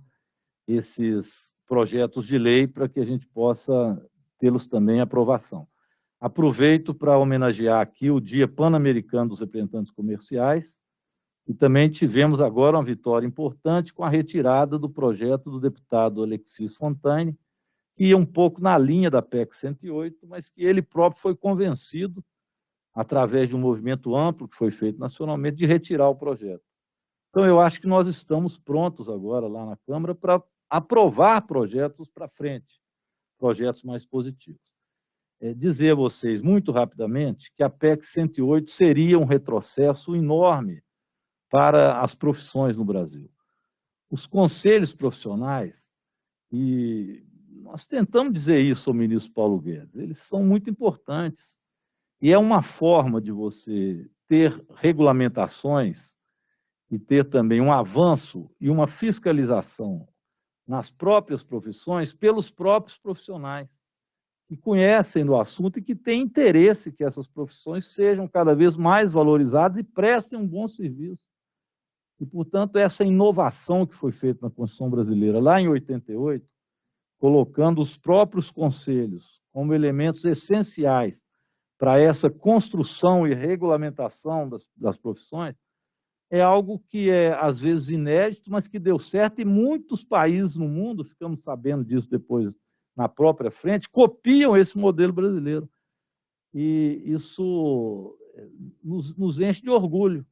esses projetos de lei para que a gente possa tê-los também em aprovação. Aproveito para homenagear aqui o Dia Pan-Americano dos Representantes Comerciais, e também tivemos agora uma vitória importante com a retirada do projeto do deputado Alexis Fontaine, que ia um pouco na linha da PEC 108, mas que ele próprio foi convencido, através de um movimento amplo que foi feito nacionalmente, de retirar o projeto. Então, eu acho que nós estamos prontos agora lá na Câmara para aprovar projetos para frente projetos mais positivos. É, dizer a vocês, muito rapidamente, que a PEC 108 seria um retrocesso enorme para as profissões no Brasil. Os conselhos profissionais, e nós tentamos dizer isso ao ministro Paulo Guedes, eles são muito importantes. E é uma forma de você ter regulamentações e ter também um avanço e uma fiscalização nas próprias profissões pelos próprios profissionais que conhecem do assunto e que têm interesse que essas profissões sejam cada vez mais valorizadas e prestem um bom serviço. E, portanto, essa inovação que foi feita na Constituição Brasileira lá em 88, colocando os próprios conselhos como elementos essenciais para essa construção e regulamentação das, das profissões, é algo que é, às vezes, inédito, mas que deu certo, e muitos países no mundo, ficamos sabendo disso depois na própria frente, copiam esse modelo brasileiro. E isso eh, nos, nos enche de orgulho.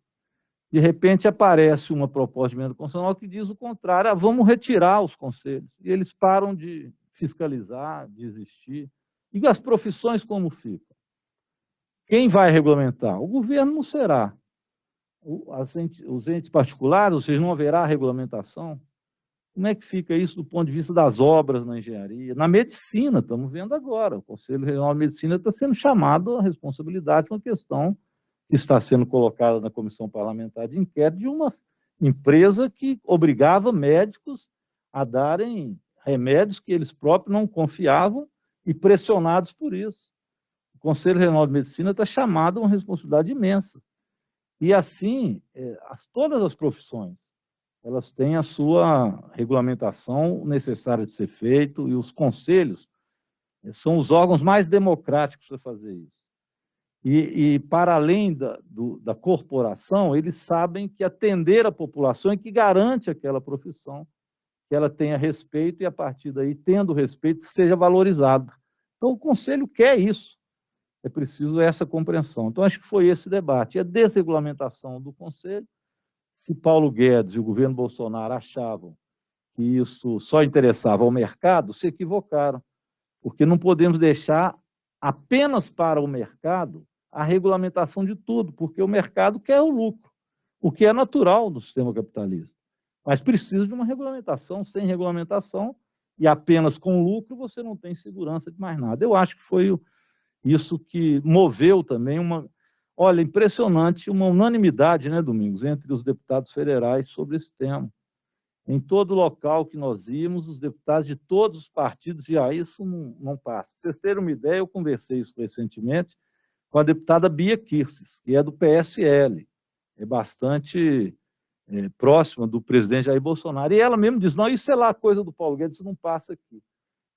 De repente aparece uma proposta de emenda constitucional que diz o contrário, ah, vamos retirar os conselhos. E eles param de fiscalizar, de existir. E as profissões como ficam? Quem vai regulamentar? O governo não será os entes particulares, ou seja, não haverá regulamentação? Como é que fica isso do ponto de vista das obras na engenharia? Na medicina, estamos vendo agora, o Conselho Regional de Medicina está sendo chamado à responsabilidade com a questão que está sendo colocada na Comissão Parlamentar de Inquérito de uma empresa que obrigava médicos a darem remédios que eles próprios não confiavam e pressionados por isso. O Conselho Regional de Medicina está chamado a uma responsabilidade imensa. E assim, é, todas as profissões, elas têm a sua regulamentação necessária de ser feito, e os conselhos é, são os órgãos mais democráticos para fazer isso. E, e para além da, do, da corporação, eles sabem que atender a população é que garante aquela profissão, que ela tenha respeito e, a partir daí, tendo respeito, seja valorizado. Então, o Conselho quer isso. É preciso essa compreensão. Então, acho que foi esse debate. E a desregulamentação do Conselho, se Paulo Guedes e o governo Bolsonaro achavam que isso só interessava ao mercado, se equivocaram, porque não podemos deixar apenas para o mercado a regulamentação de tudo, porque o mercado quer o lucro, o que é natural do sistema capitalista. Mas precisa de uma regulamentação. Sem regulamentação e apenas com lucro, você não tem segurança de mais nada. Eu acho que foi isso que moveu também uma... Olha, impressionante, uma unanimidade, né, Domingos, entre os deputados federais sobre esse tema. Em todo local que nós íamos, os deputados de todos os partidos diziam, ah, isso não, não passa. Para vocês terem uma ideia, eu conversei isso recentemente com a deputada Bia Kirces, que é do PSL, é bastante é, próxima do presidente Jair Bolsonaro, e ela mesmo diz, não, isso é lá coisa do Paulo Guedes, isso não passa aqui.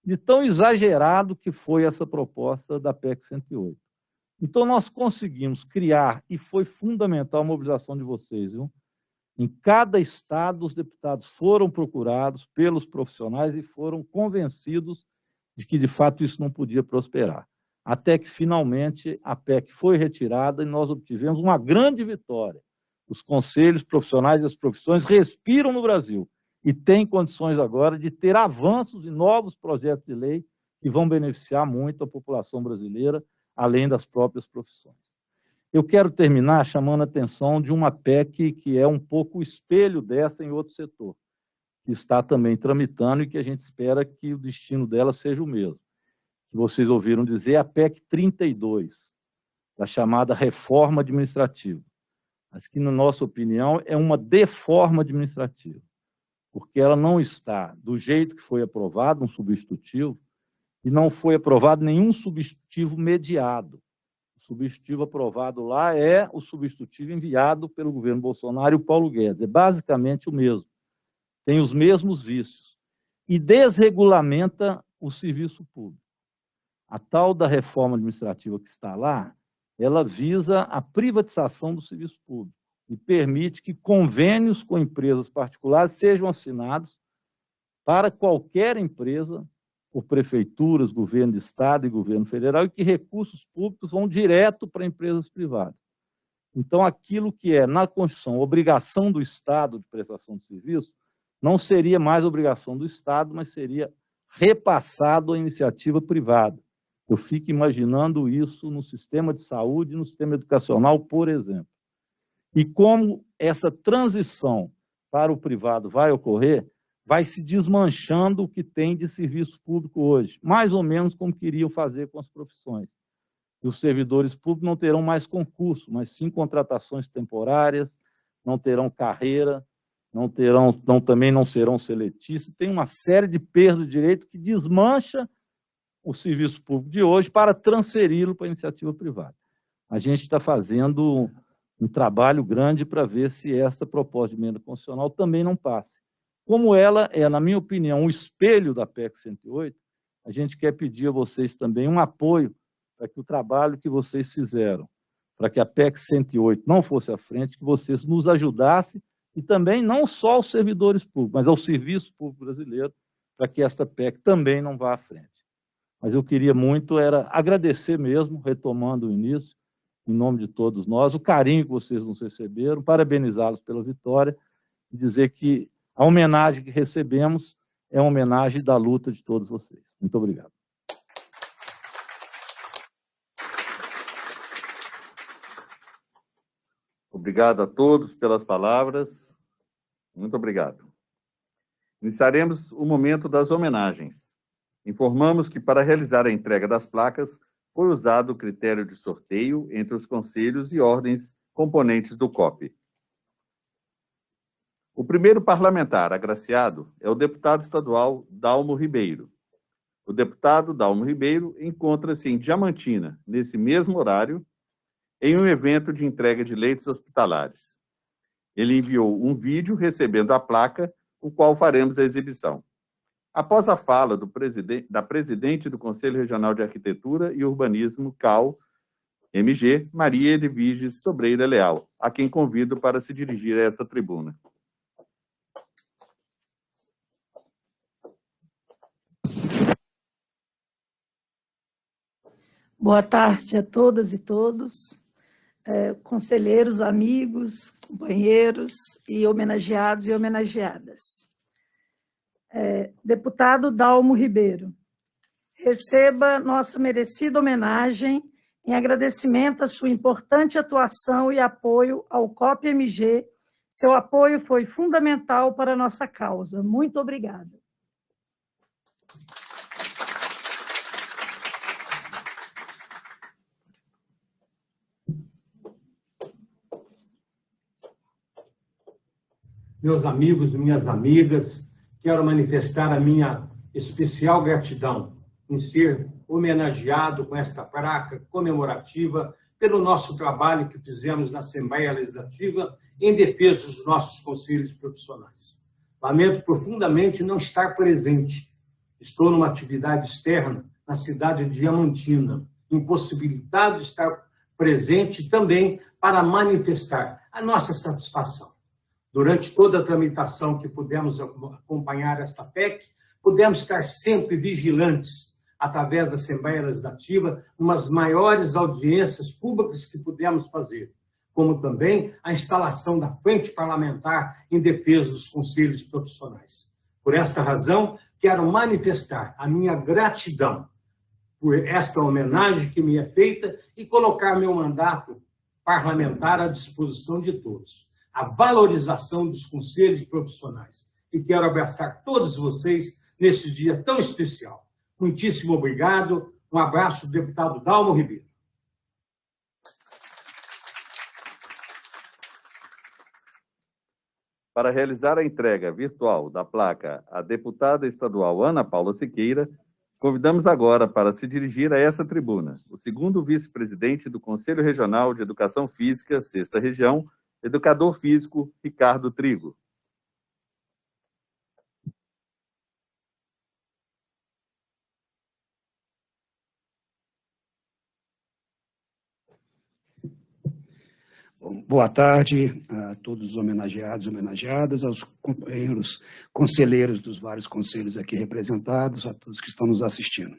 De tão exagerado que foi essa proposta da PEC 108. Então, nós conseguimos criar, e foi fundamental a mobilização de vocês, viu? Em cada estado, os deputados foram procurados pelos profissionais e foram convencidos de que, de fato, isso não podia prosperar. Até que, finalmente, a PEC foi retirada e nós obtivemos uma grande vitória. Os conselhos profissionais e as profissões respiram no Brasil e têm condições agora de ter avanços e novos projetos de lei que vão beneficiar muito a população brasileira, além das próprias profissões. Eu quero terminar chamando a atenção de uma PEC que é um pouco o espelho dessa em outro setor, que está também tramitando e que a gente espera que o destino dela seja o mesmo. Que vocês ouviram dizer, a PEC 32, da chamada reforma administrativa. Mas que, na nossa opinião, é uma deforma administrativa, porque ela não está do jeito que foi aprovado, um substitutivo, e não foi aprovado nenhum substitutivo mediado substitutivo aprovado lá é o substitutivo enviado pelo governo Bolsonaro e o Paulo Guedes. É basicamente o mesmo. Tem os mesmos vícios. E desregulamenta o serviço público. A tal da reforma administrativa que está lá, ela visa a privatização do serviço público e permite que convênios com empresas particulares sejam assinados para qualquer empresa por prefeituras, governo de estado e governo federal, e que recursos públicos vão direto para empresas privadas. Então, aquilo que é, na Constituição, obrigação do Estado de prestação de serviço, não seria mais obrigação do Estado, mas seria repassado à iniciativa privada. Eu fico imaginando isso no sistema de saúde, no sistema educacional, por exemplo. E como essa transição para o privado vai ocorrer, vai se desmanchando o que tem de serviço público hoje, mais ou menos como queriam fazer com as profissões. E os servidores públicos não terão mais concurso, mas sim contratações temporárias, não terão carreira, não terão, não, também não serão seletistas, tem uma série de perdas de direito que desmancha o serviço público de hoje para transferi-lo para a iniciativa privada. A gente está fazendo um trabalho grande para ver se essa proposta de emenda constitucional também não passe. Como ela é, na minha opinião, um espelho da PEC 108, a gente quer pedir a vocês também um apoio para que o trabalho que vocês fizeram, para que a PEC 108 não fosse à frente, que vocês nos ajudassem, e também não só aos servidores públicos, mas ao serviço público brasileiro, para que esta PEC também não vá à frente. Mas eu queria muito era agradecer mesmo, retomando o início, em nome de todos nós, o carinho que vocês nos receberam, parabenizá-los pela vitória e dizer que a homenagem que recebemos é uma homenagem da luta de todos vocês. Muito obrigado. Obrigado a todos pelas palavras. Muito obrigado. Iniciaremos o momento das homenagens. Informamos que, para realizar a entrega das placas, foi usado o critério de sorteio entre os conselhos e ordens componentes do COP. O primeiro parlamentar agraciado é o deputado estadual Dalmo Ribeiro. O deputado Dalmo Ribeiro encontra-se em Diamantina, nesse mesmo horário, em um evento de entrega de leitos hospitalares. Ele enviou um vídeo recebendo a placa, o qual faremos a exibição. Após a fala da presidente do Conselho Regional de Arquitetura e Urbanismo, CAL, MG, Maria Edviges Sobreira Leal, a quem convido para se dirigir a esta tribuna. Boa tarde a todas e todos, é, conselheiros, amigos, companheiros e homenageados e homenageadas. É, deputado Dalmo Ribeiro, receba nossa merecida homenagem em agradecimento à sua importante atuação e apoio ao COP-MG. Seu apoio foi fundamental para a nossa causa. Muito obrigada. Meus amigos e minhas amigas, quero manifestar a minha especial gratidão em ser homenageado com esta placa comemorativa pelo nosso trabalho que fizemos na Assembleia Legislativa em defesa dos nossos conselhos profissionais. Lamento profundamente não estar presente. Estou numa atividade externa na cidade de Diamantina, impossibilitado de estar presente também para manifestar a nossa satisfação Durante toda a tramitação que pudemos acompanhar esta PEC, pudemos estar sempre vigilantes através da Assembleia Legislativa, umas maiores audiências públicas que pudemos fazer, como também a instalação da Frente Parlamentar em defesa dos conselhos profissionais. Por esta razão, quero manifestar a minha gratidão por esta homenagem que me é feita e colocar meu mandato parlamentar à disposição de todos a valorização dos conselhos profissionais. E quero abraçar todos vocês nesse dia tão especial. Muitíssimo obrigado. Um abraço do deputado Dalmo Ribeiro. Para realizar a entrega virtual da placa à deputada estadual Ana Paula Siqueira, convidamos agora para se dirigir a essa tribuna o segundo vice-presidente do Conselho Regional de Educação Física, Sexta Região, Educador físico, Ricardo Trigo. Boa tarde a todos os homenageados e homenageadas, aos companheiros conselheiros dos vários conselhos aqui representados, a todos que estão nos assistindo.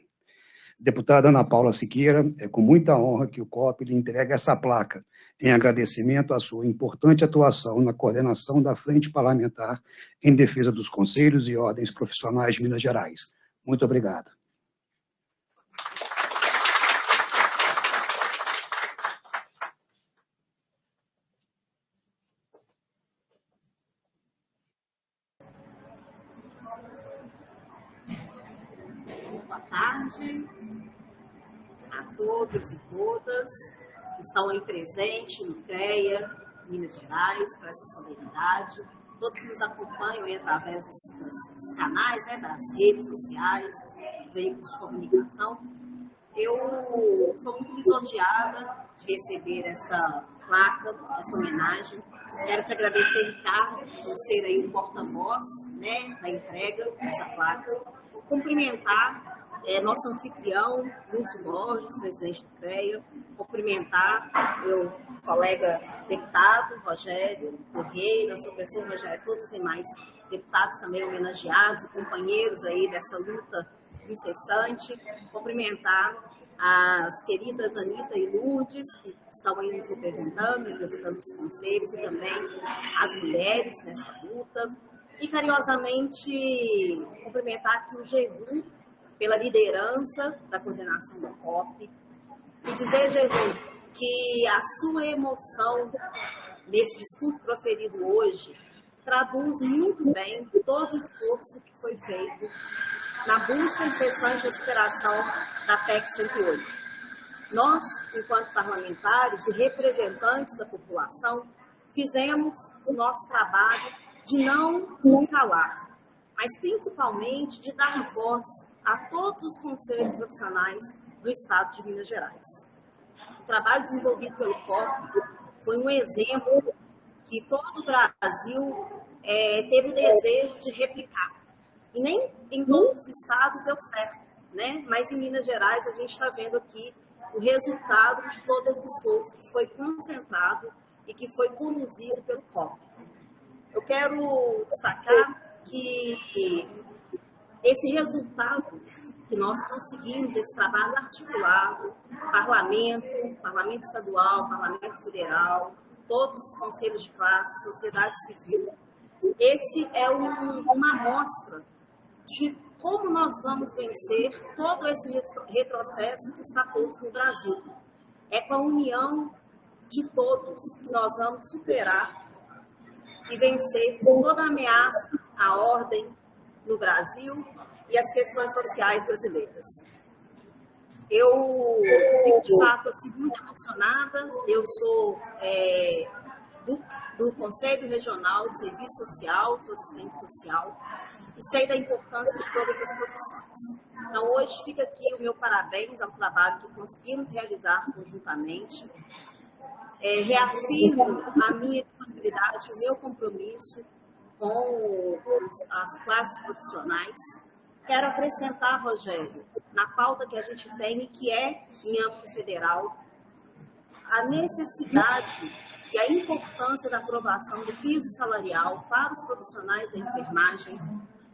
Deputada Ana Paula Siqueira, é com muita honra que o COP lhe entrega essa placa, em agradecimento à sua importante atuação na coordenação da Frente Parlamentar em defesa dos conselhos e ordens profissionais de Minas Gerais. Muito obrigado. Boa tarde todos e todas estão aí presentes no CREA, Minas Gerais, para essa solenidade, todos que nos acompanham aí através dos, dos canais, né, das redes sociais, dos veículos de comunicação. Eu sou muito lisonjeada de receber essa placa, essa homenagem. Quero te agradecer, Ricardo, por ser aí o porta-voz né, da entrega dessa placa. Cumprimentar é, nosso anfitrião, Lúcio Borges, presidente do CREA, cumprimentar meu colega deputado, Rogério Correia, sua pessoa, Rogério, todos os demais deputados também homenageados, companheiros aí dessa luta incessante, cumprimentar as queridas Anitta e Lourdes, que estão aí nos representando, representando os conselhos, e também as mulheres nessa luta, e carinhosamente cumprimentar aqui o GERU, pela liderança da coordenação da COP e dizer, Jesus, que a sua emoção nesse discurso proferido hoje traduz muito bem todo o esforço que foi feito na busca incessante de superação da PEC 108. Nós, enquanto parlamentares e representantes da população, fizemos o nosso trabalho de não nos calar, mas principalmente de dar voz a todos os conselhos profissionais do Estado de Minas Gerais. O trabalho desenvolvido pelo COP foi um exemplo que todo o Brasil é, teve o desejo de replicar. E nem em todos os estados deu certo, né? mas em Minas Gerais a gente está vendo aqui o resultado de todo esse esforço que foi concentrado e que foi conduzido pelo COP. Eu quero destacar que esse resultado que nós conseguimos, esse trabalho articulado, parlamento, parlamento estadual, parlamento federal, todos os conselhos de classe, sociedade civil, esse é um, uma amostra de como nós vamos vencer todo esse retrocesso que está posto no Brasil. É com a união de todos que nós vamos superar e vencer toda a ameaça à ordem no Brasil e as questões sociais brasileiras. Eu fico, de fato, assim, muito emocionada. Eu sou é, do, do Conselho Regional de Serviço Social, sou assistente social, e sei da importância de todas as profissões. Então, hoje fica aqui o meu parabéns ao trabalho que conseguimos realizar conjuntamente. É, reafirmo a minha disponibilidade, o meu compromisso com as classes profissionais. Quero acrescentar, Rogério, na pauta que a gente tem que é em âmbito federal, a necessidade e a importância da aprovação do piso salarial para os profissionais da enfermagem,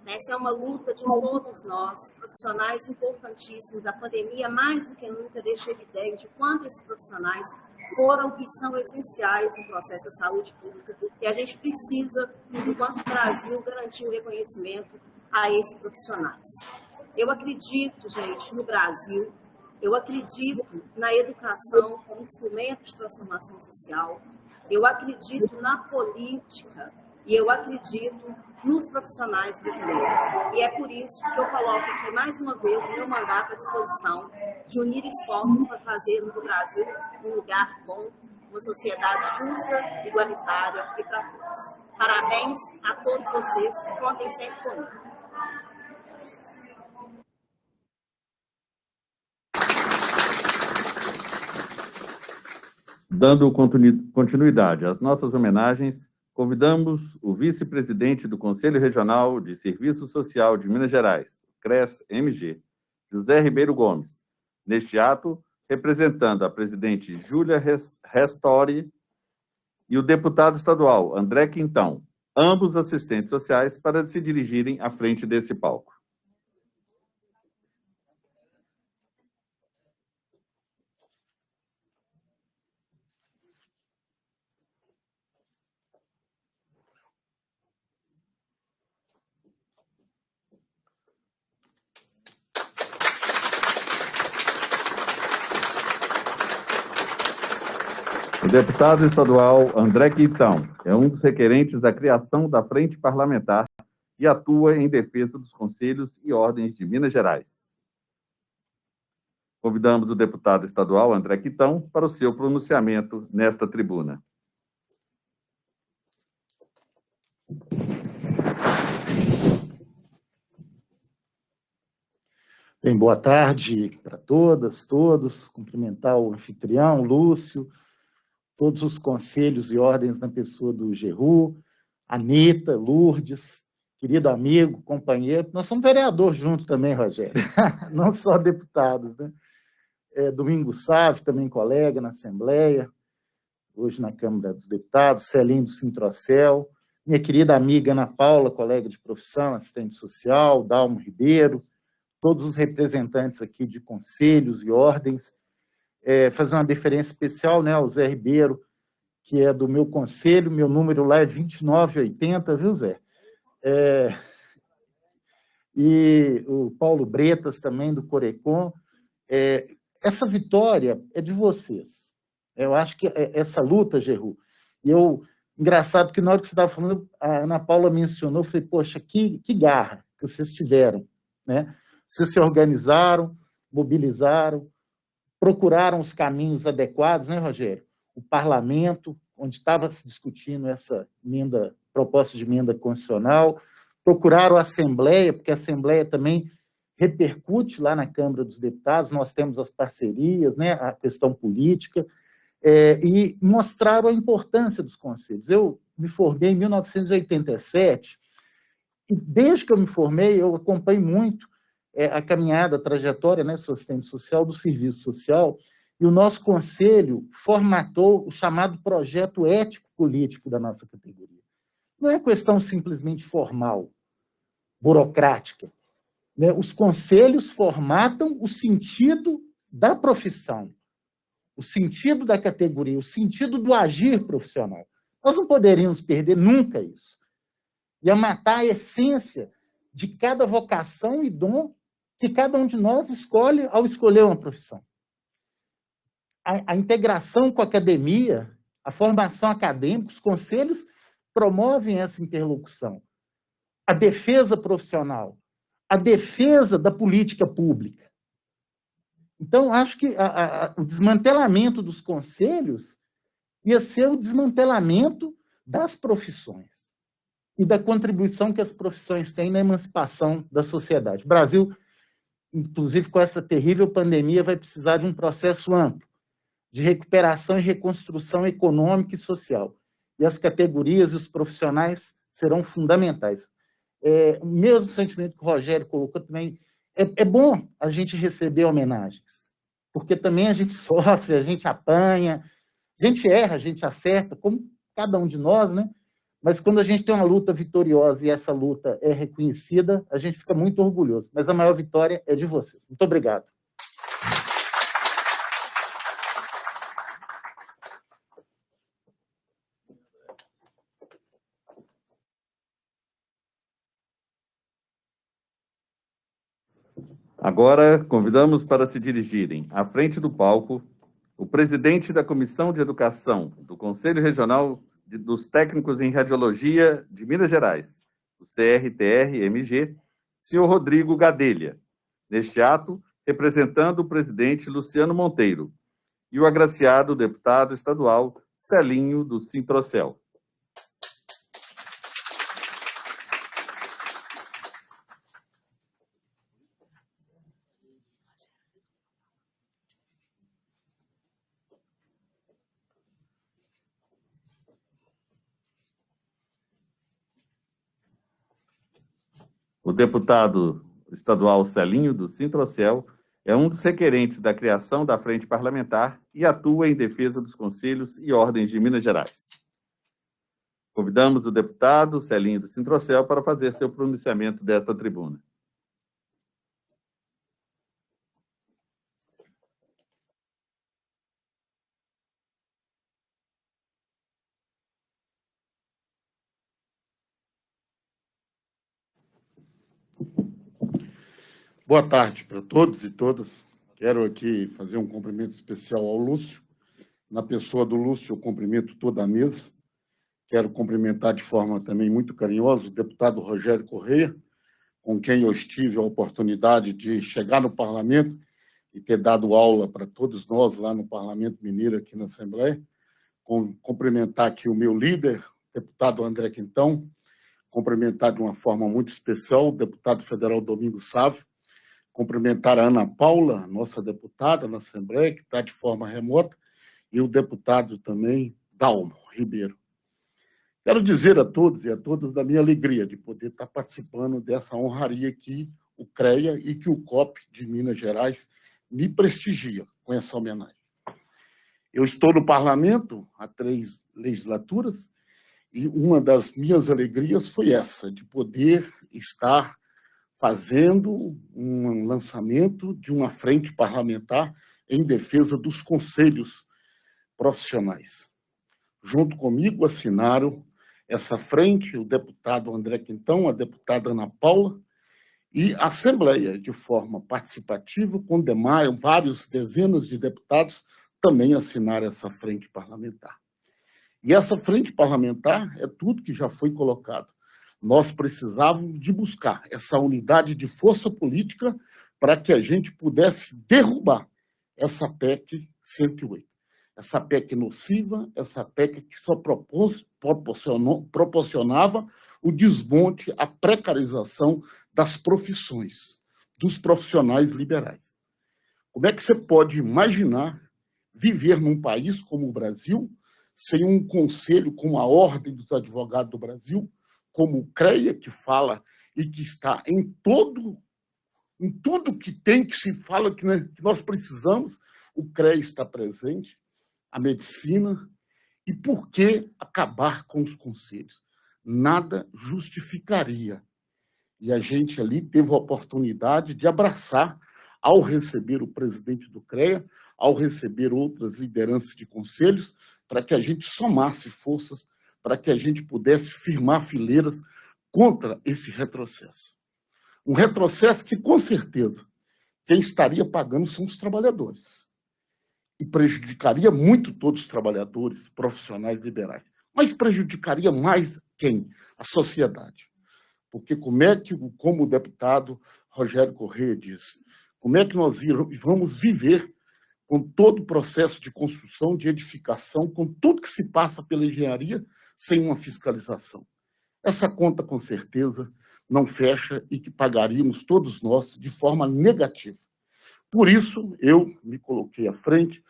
essa é uma luta de todos nós, profissionais importantíssimos. A pandemia, mais do que nunca, deixa evidente o quanto esses profissionais foram e são essenciais no processo da saúde pública. E a gente precisa, enquanto Brasil, garantir o reconhecimento a esses profissionais. Eu acredito, gente, no Brasil, eu acredito na educação como instrumento de transformação social, eu acredito na política e eu acredito nos profissionais brasileiros. E é por isso que eu coloco aqui mais uma vez o meu mandato à disposição de unir esforços para fazermos o Brasil um lugar bom, uma sociedade justa, igualitária e para todos. Parabéns a todos vocês, contem sempre comigo. Dando continuidade às nossas homenagens, convidamos o vice-presidente do Conselho Regional de Serviço Social de Minas Gerais, CRES-MG, José Ribeiro Gomes, neste ato, representando a presidente Júlia Restori e o deputado estadual André Quintão, ambos assistentes sociais, para se dirigirem à frente desse palco. O deputado estadual André Quintão é um dos requerentes da criação da Frente Parlamentar e atua em defesa dos conselhos e ordens de Minas Gerais. Convidamos o deputado estadual André Quintão para o seu pronunciamento nesta tribuna. Bem, boa tarde para todas, todos. Cumprimentar o anfitrião, Lúcio, todos os conselhos e ordens na pessoa do Geru, Anitta, Lourdes, querido amigo, companheiro. Nós somos vereador junto também, Rogério, não só deputados. Né? É, Domingo Sávio, também colega na Assembleia, hoje na Câmara dos Deputados, Celinho do Sintrocel, minha querida amiga Ana Paula, colega de profissão, assistente social, Dalmo Ribeiro, todos os representantes aqui de conselhos e ordens, é, fazer uma deferência especial né, ao Zé Ribeiro, que é do meu conselho, meu número lá é 2980, viu, Zé? É, e o Paulo Bretas também, do Corecon. É, essa vitória é de vocês. Eu acho que é, essa luta, Geru, eu, engraçado que na hora que você estava falando, a Ana Paula mencionou, eu falei, poxa, que, que garra que vocês tiveram, né? Vocês se organizaram, mobilizaram, procuraram os caminhos adequados, né, Rogério? O parlamento, onde estava se discutindo essa emenda, proposta de emenda constitucional, procuraram a Assembleia, porque a Assembleia também repercute lá na Câmara dos Deputados, nós temos as parcerias, né, a questão política, é, e mostraram a importância dos conselhos. Eu me formei em 1987, e desde que eu me formei, eu acompanho muito é, a caminhada, a trajetória, né, assistente social, do serviço social, E o nosso conselho formatou o chamado projeto ético-político da nossa categoria. Não é questão simplesmente formal, burocrática. Né? Os conselhos formatam o sentido da profissão, o sentido da categoria, o sentido do agir profissional. Nós não poderíamos perder nunca isso. Ia matar a essência de cada vocação e dom que cada um de nós escolhe ao escolher uma profissão. A, a integração com a academia, a formação acadêmica, os conselhos promovem essa interlocução. A defesa profissional, a defesa da política pública. Então, acho que a, a, o desmantelamento dos conselhos ia ser o desmantelamento das profissões e da contribuição que as profissões têm na emancipação da sociedade. O Brasil, inclusive com essa terrível pandemia, vai precisar de um processo amplo de recuperação e reconstrução econômica e social. E as categorias e os profissionais serão fundamentais. É, o mesmo sentimento que o Rogério colocou também, é, é bom a gente receber homenagens, porque também a gente sofre, a gente apanha, a gente erra, a gente acerta, como cada um de nós, né? Mas quando a gente tem uma luta vitoriosa e essa luta é reconhecida, a gente fica muito orgulhoso. Mas a maior vitória é de vocês. Muito obrigado. Agora, convidamos para se dirigirem à frente do palco o presidente da Comissão de Educação do Conselho Regional dos Técnicos em Radiologia de Minas Gerais, o CRTR-MG, senhor Rodrigo Gadelha. Neste ato, representando o presidente Luciano Monteiro e o agraciado deputado estadual Celinho do Sintrocel. Deputado estadual Celinho do Sintrocel é um dos requerentes da criação da Frente Parlamentar e atua em defesa dos conselhos e ordens de Minas Gerais. Convidamos o deputado Celinho do Sintrocel para fazer seu pronunciamento desta tribuna. Boa tarde para todos e todas. Quero aqui fazer um cumprimento especial ao Lúcio. Na pessoa do Lúcio, eu cumprimento toda a mesa. Quero cumprimentar de forma também muito carinhosa o deputado Rogério Correia, com quem eu tive a oportunidade de chegar no parlamento e ter dado aula para todos nós lá no Parlamento Mineiro, aqui na Assembleia. Cumprimentar aqui o meu líder, deputado André Quintão, cumprimentar de uma forma muito especial o deputado federal Domingos Sávio, cumprimentar a Ana Paula, nossa deputada na Assembleia, que está de forma remota, e o deputado também, Dalmo Ribeiro. Quero dizer a todos e a todas da minha alegria de poder estar participando dessa honraria que o CREA e que o COP de Minas Gerais me prestigia com essa homenagem. Eu estou no parlamento há três legislaturas e uma das minhas alegrias foi essa, de poder estar fazendo um lançamento de uma frente parlamentar em defesa dos conselhos profissionais. Junto comigo assinaram essa frente o deputado André Quintão, a deputada Ana Paula, e a Assembleia, de forma participativa, com demais, vários dezenas de deputados, também assinaram essa frente parlamentar. E essa frente parlamentar é tudo que já foi colocado nós precisávamos de buscar essa unidade de força política para que a gente pudesse derrubar essa PEC 108. Essa PEC nociva, essa PEC que só propôs, proporcionava o desmonte, a precarização das profissões, dos profissionais liberais. Como é que você pode imaginar viver num país como o Brasil, sem um conselho como a Ordem dos Advogados do Brasil, como o CREA, que fala e que está em todo, em tudo que tem, que se fala que, né, que nós precisamos, o CREA está presente, a medicina, e por que acabar com os conselhos? Nada justificaria. E a gente ali teve a oportunidade de abraçar, ao receber o presidente do CREA, ao receber outras lideranças de conselhos, para que a gente somasse forças, para que a gente pudesse firmar fileiras contra esse retrocesso. Um retrocesso que, com certeza, quem estaria pagando são os trabalhadores. E prejudicaria muito todos os trabalhadores, profissionais liberais. Mas prejudicaria mais quem? A sociedade. Porque como é que, como o deputado Rogério Corrêa disse, como é que nós vamos viver com todo o processo de construção, de edificação, com tudo que se passa pela engenharia, sem uma fiscalização? Essa conta, com certeza, não fecha e que pagaríamos todos nós de forma negativa. Por isso, eu me coloquei à frente,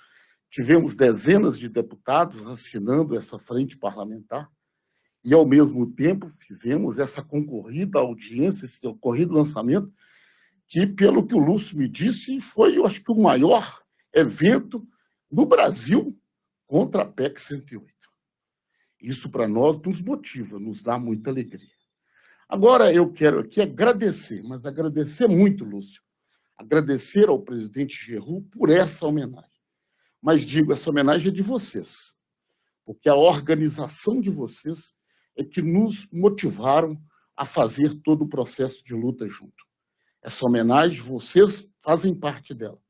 tivemos dezenas de deputados assinando essa frente parlamentar, e, ao mesmo tempo, fizemos essa concorrida audiência, esse ocorrido lançamento, que, pelo que o Lúcio me disse, foi, eu acho que, o maior evento no Brasil contra a PEC 108. Isso, para nós, nos motiva, nos dá muita alegria. Agora, eu quero aqui agradecer, mas agradecer muito, Lúcio, agradecer ao presidente Geru por essa homenagem. Mas digo, essa homenagem é de vocês, porque a organização de vocês é que nos motivaram a fazer todo o processo de luta junto. Essa homenagem, vocês fazem parte dela.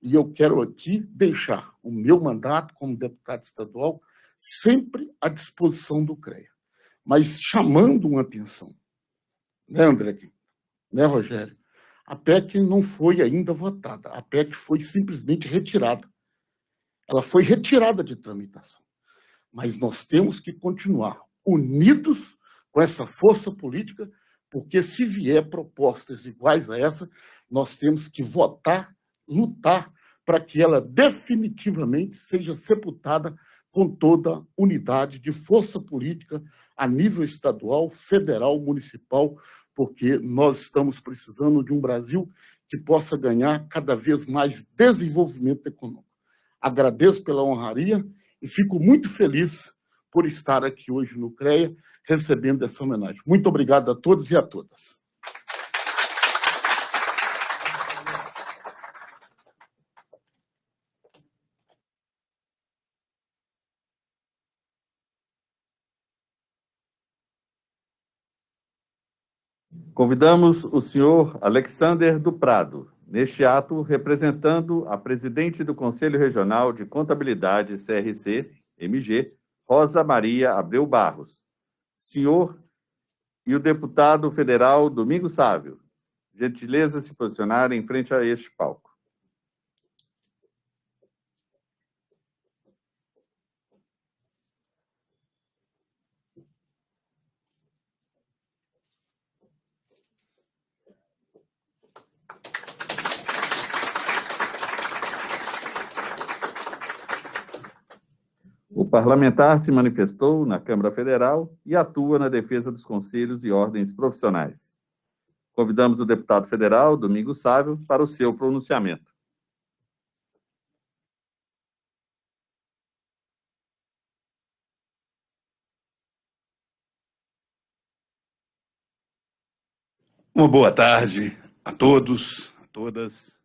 E eu quero aqui deixar o meu mandato como deputado estadual sempre à disposição do CREA, mas chamando uma atenção. Né, André? Né, Rogério? A PEC não foi ainda votada, a PEC foi simplesmente retirada. Ela foi retirada de tramitação. Mas nós temos que continuar unidos com essa força política, porque se vier propostas iguais a essa, nós temos que votar, lutar para que ela definitivamente seja sepultada com toda unidade de força política a nível estadual, federal, municipal, porque nós estamos precisando de um Brasil que possa ganhar cada vez mais desenvolvimento econômico. Agradeço pela honraria e fico muito feliz por estar aqui hoje no CREA recebendo essa homenagem. Muito obrigado a todos e a todas. Convidamos o senhor Alexander do Prado, neste ato representando a presidente do Conselho Regional de Contabilidade CRC, MG, Rosa Maria Abreu Barros. Senhor e o deputado federal Domingos Sávio, gentileza se posicionar em frente a este palco. O parlamentar se manifestou na Câmara Federal e atua na defesa dos conselhos e ordens profissionais. Convidamos o deputado federal, Domingos Sávio, para o seu pronunciamento. Uma boa tarde a todos, a todas.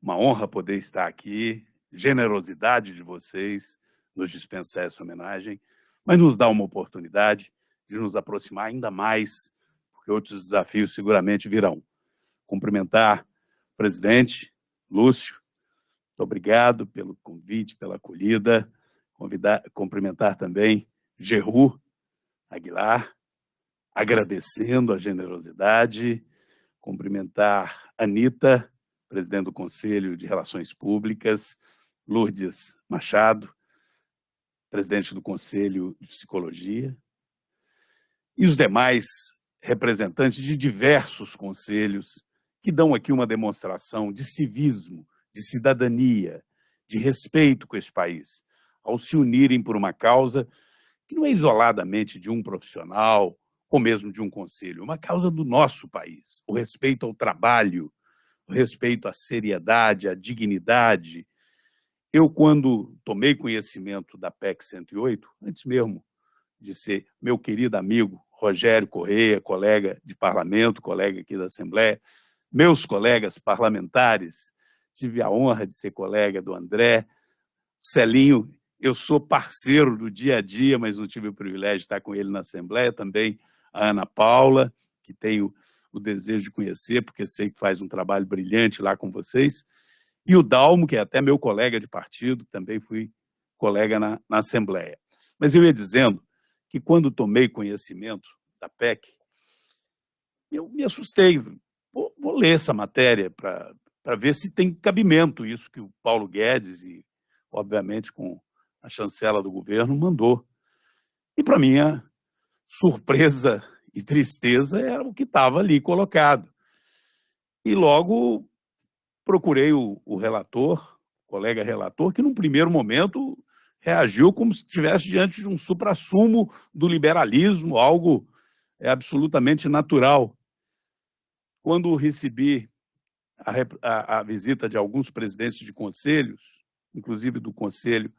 Uma honra poder estar aqui. Generosidade de vocês nos dispensar essa homenagem, mas nos dá uma oportunidade de nos aproximar ainda mais, porque outros desafios seguramente virão. Cumprimentar o presidente Lúcio, muito obrigado pelo convite, pela acolhida, Convidar, cumprimentar também Geru Aguilar, agradecendo a generosidade, cumprimentar Anitta, presidente do Conselho de Relações Públicas, Lourdes Machado, presidente do Conselho de Psicologia, e os demais representantes de diversos conselhos que dão aqui uma demonstração de civismo, de cidadania, de respeito com esse país, ao se unirem por uma causa que não é isoladamente de um profissional ou mesmo de um conselho, uma causa do nosso país, o respeito ao trabalho, o respeito à seriedade, à dignidade Eu, quando tomei conhecimento da PEC 108, antes mesmo de ser meu querido amigo Rogério Correia, colega de parlamento, colega aqui da Assembleia, meus colegas parlamentares, tive a honra de ser colega do André, Celinho, eu sou parceiro do dia a dia, mas não tive o privilégio de estar com ele na Assembleia, também a Ana Paula, que tenho o desejo de conhecer, porque sei que faz um trabalho brilhante lá com vocês, e o Dalmo, que é até meu colega de partido, também fui colega na, na Assembleia. Mas eu ia dizendo que quando tomei conhecimento da PEC, eu me assustei. Vou, vou ler essa matéria para ver se tem cabimento isso que o Paulo Guedes e, obviamente, com a chancela do governo, mandou. E, para minha surpresa e tristeza, era o que estava ali colocado. E logo procurei o, o relator, o colega relator, que num primeiro momento reagiu como se estivesse diante de um suprassumo do liberalismo, algo é, absolutamente natural. Quando recebi a, a, a, visita de alguns presidentes de conselhos, inclusive do conselho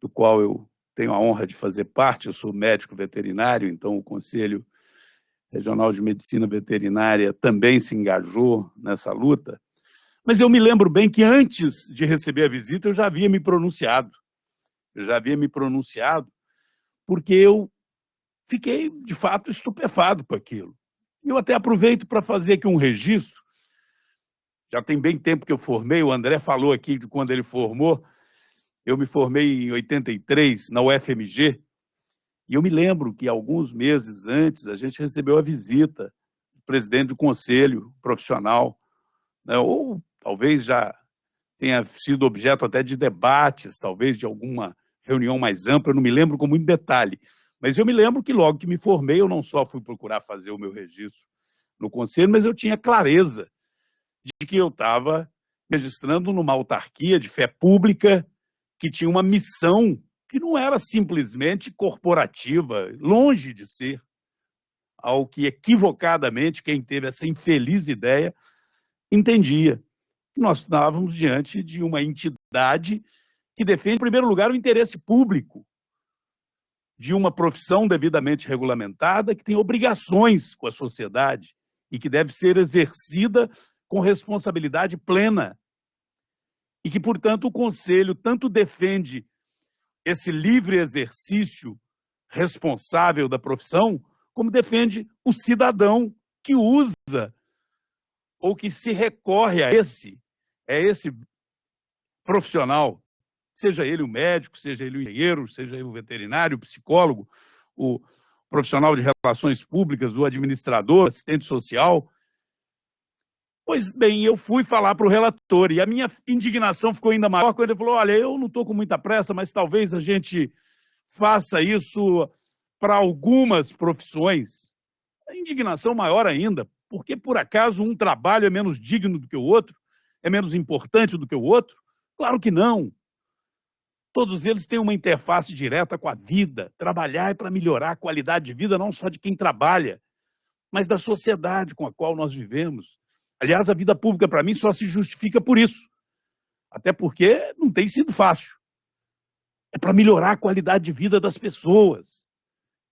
do qual eu tenho a honra de fazer parte, eu sou médico veterinário, então o Conselho Regional de Medicina Veterinária também se engajou nessa luta, mas eu me lembro bem que antes de receber a visita eu já havia me pronunciado. Eu já havia me pronunciado porque eu fiquei, de fato, estupefado com aquilo. Eu até aproveito para fazer aqui um registro. Já tem bem tempo que eu formei, o André falou aqui de quando ele formou. Eu me formei em 83 na UFMG, e eu me lembro que alguns meses antes a gente recebeu a visita do presidente do conselho profissional, né, ou talvez já tenha sido objeto até de debates, talvez de alguma reunião mais ampla, eu não me lembro com muito detalhe, mas eu me lembro que logo que me formei, eu não só fui procurar fazer o meu registro no conselho, mas eu tinha clareza de que eu estava registrando numa autarquia de fé pública que tinha uma missão que não era simplesmente corporativa, longe de ser, ao que equivocadamente quem teve essa infeliz ideia entendia nós estávamos diante de uma entidade que defende, em primeiro lugar, o interesse público de uma profissão devidamente regulamentada, que tem obrigações com a sociedade e que deve ser exercida com responsabilidade plena. E que, portanto, o Conselho tanto defende esse livre exercício responsável da profissão, como defende o cidadão que usa ou que se recorre a esse é esse profissional, seja ele o médico, seja ele o engenheiro, seja ele o veterinário, o psicólogo, o profissional de relações públicas, o administrador, assistente social. Pois bem, eu fui falar para o relator e a minha indignação ficou ainda maior quando ele falou: olha, eu não estou com muita pressa, mas talvez a gente faça isso para algumas profissões. A indignação maior ainda, porque por acaso um trabalho é menos digno do que o outro? É menos importante do que o outro? Claro que não. Todos eles têm uma interface direta com a vida. Trabalhar é para melhorar a qualidade de vida não só de quem trabalha, mas da sociedade com a qual nós vivemos. Aliás, a vida pública, para mim, só se justifica por isso. Até porque não tem sido fácil. É para melhorar a qualidade de vida das pessoas.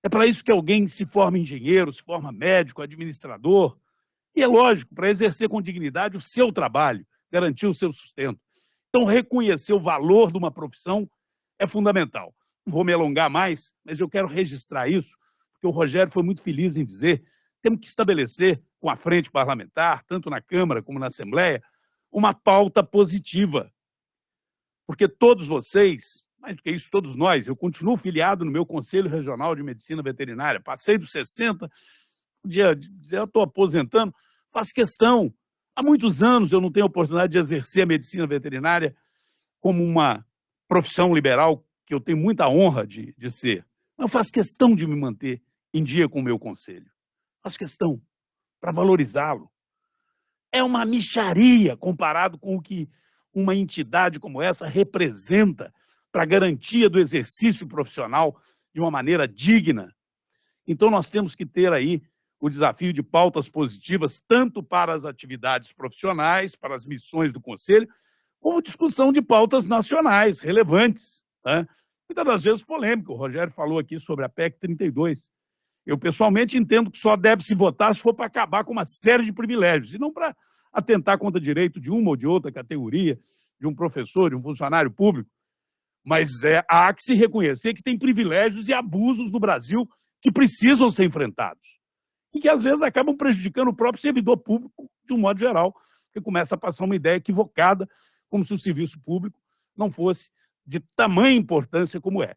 É para isso que alguém se forma engenheiro, se forma médico, administrador. E é lógico, para exercer com dignidade o seu trabalho garantir o seu sustento. Então, reconhecer o valor de uma profissão é fundamental. Não vou me alongar mais, mas eu quero registrar isso, porque o Rogério foi muito feliz em dizer temos que estabelecer com a frente parlamentar, tanto na Câmara como na Assembleia, uma pauta positiva. Porque todos vocês, mais do que isso, todos nós, eu continuo filiado no meu Conselho Regional de Medicina Veterinária, passei dos 60, podia dizer, eu estou aposentando, faço questão Há muitos anos eu não tenho a oportunidade de exercer a medicina veterinária como uma profissão liberal que eu tenho muita honra de, de ser. Eu faço questão de me manter em dia com o meu conselho. Faço questão para valorizá-lo. É uma micharia comparado com o que uma entidade como essa representa para a garantia do exercício profissional de uma maneira digna. Então, nós temos que ter aí o desafio de pautas positivas, tanto para as atividades profissionais, para as missões do Conselho, como discussão de pautas nacionais relevantes, né? muitas das vezes polêmica. O Rogério falou aqui sobre a PEC 32. Eu, pessoalmente, entendo que só deve se votar se for para acabar com uma série de privilégios, e não para atentar contra o direito de uma ou de outra categoria, de um professor, de um funcionário público. Mas é, há que se reconhecer que tem privilégios e abusos no Brasil que precisam ser enfrentados. E que, às vezes, acabam prejudicando o próprio servidor público, de um modo geral, que começa a passar uma ideia equivocada, como se o serviço público não fosse de tamanha importância como é.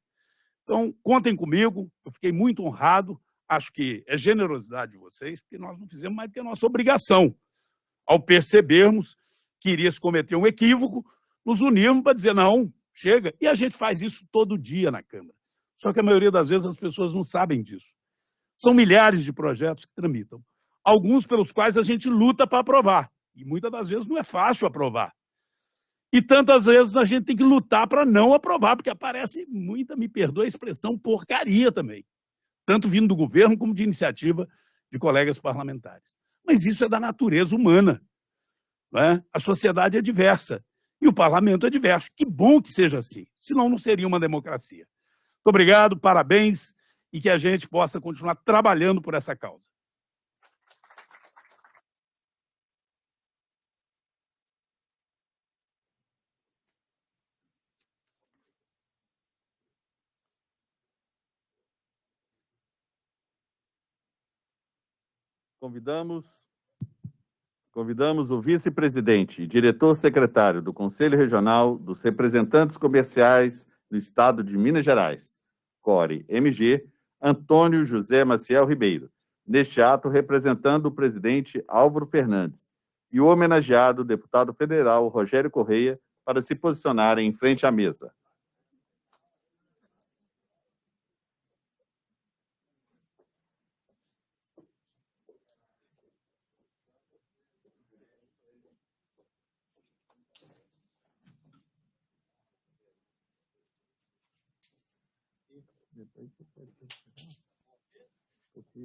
Então, contem comigo, eu fiquei muito honrado, acho que é generosidade de vocês, porque nós não fizemos mais do que a nossa obrigação. Ao percebermos que iria se cometer um equívoco, nos unirmos para dizer, não, chega. E a gente faz isso todo dia na Câmara. Só que a maioria das vezes as pessoas não sabem disso. São milhares de projetos que tramitam. Alguns pelos quais a gente luta para aprovar. E muitas das vezes não é fácil aprovar. E tantas vezes a gente tem que lutar para não aprovar, porque aparece muita, me perdoa a expressão, porcaria também. Tanto vindo do governo como de iniciativa de colegas parlamentares. Mas isso é da natureza humana. Né? A sociedade é diversa e o parlamento é diverso. Que bom que seja assim, senão não seria uma democracia. Muito obrigado, parabéns e que a gente possa continuar trabalhando por essa causa. Convidamos, convidamos o vice-presidente e diretor-secretário do Conselho Regional dos Representantes Comerciais do Estado de Minas Gerais, CORE MG, Antônio José Maciel Ribeiro, neste ato representando o presidente Álvaro Fernandes e o homenageado deputado federal Rogério Correia para se posicionarem em frente à mesa.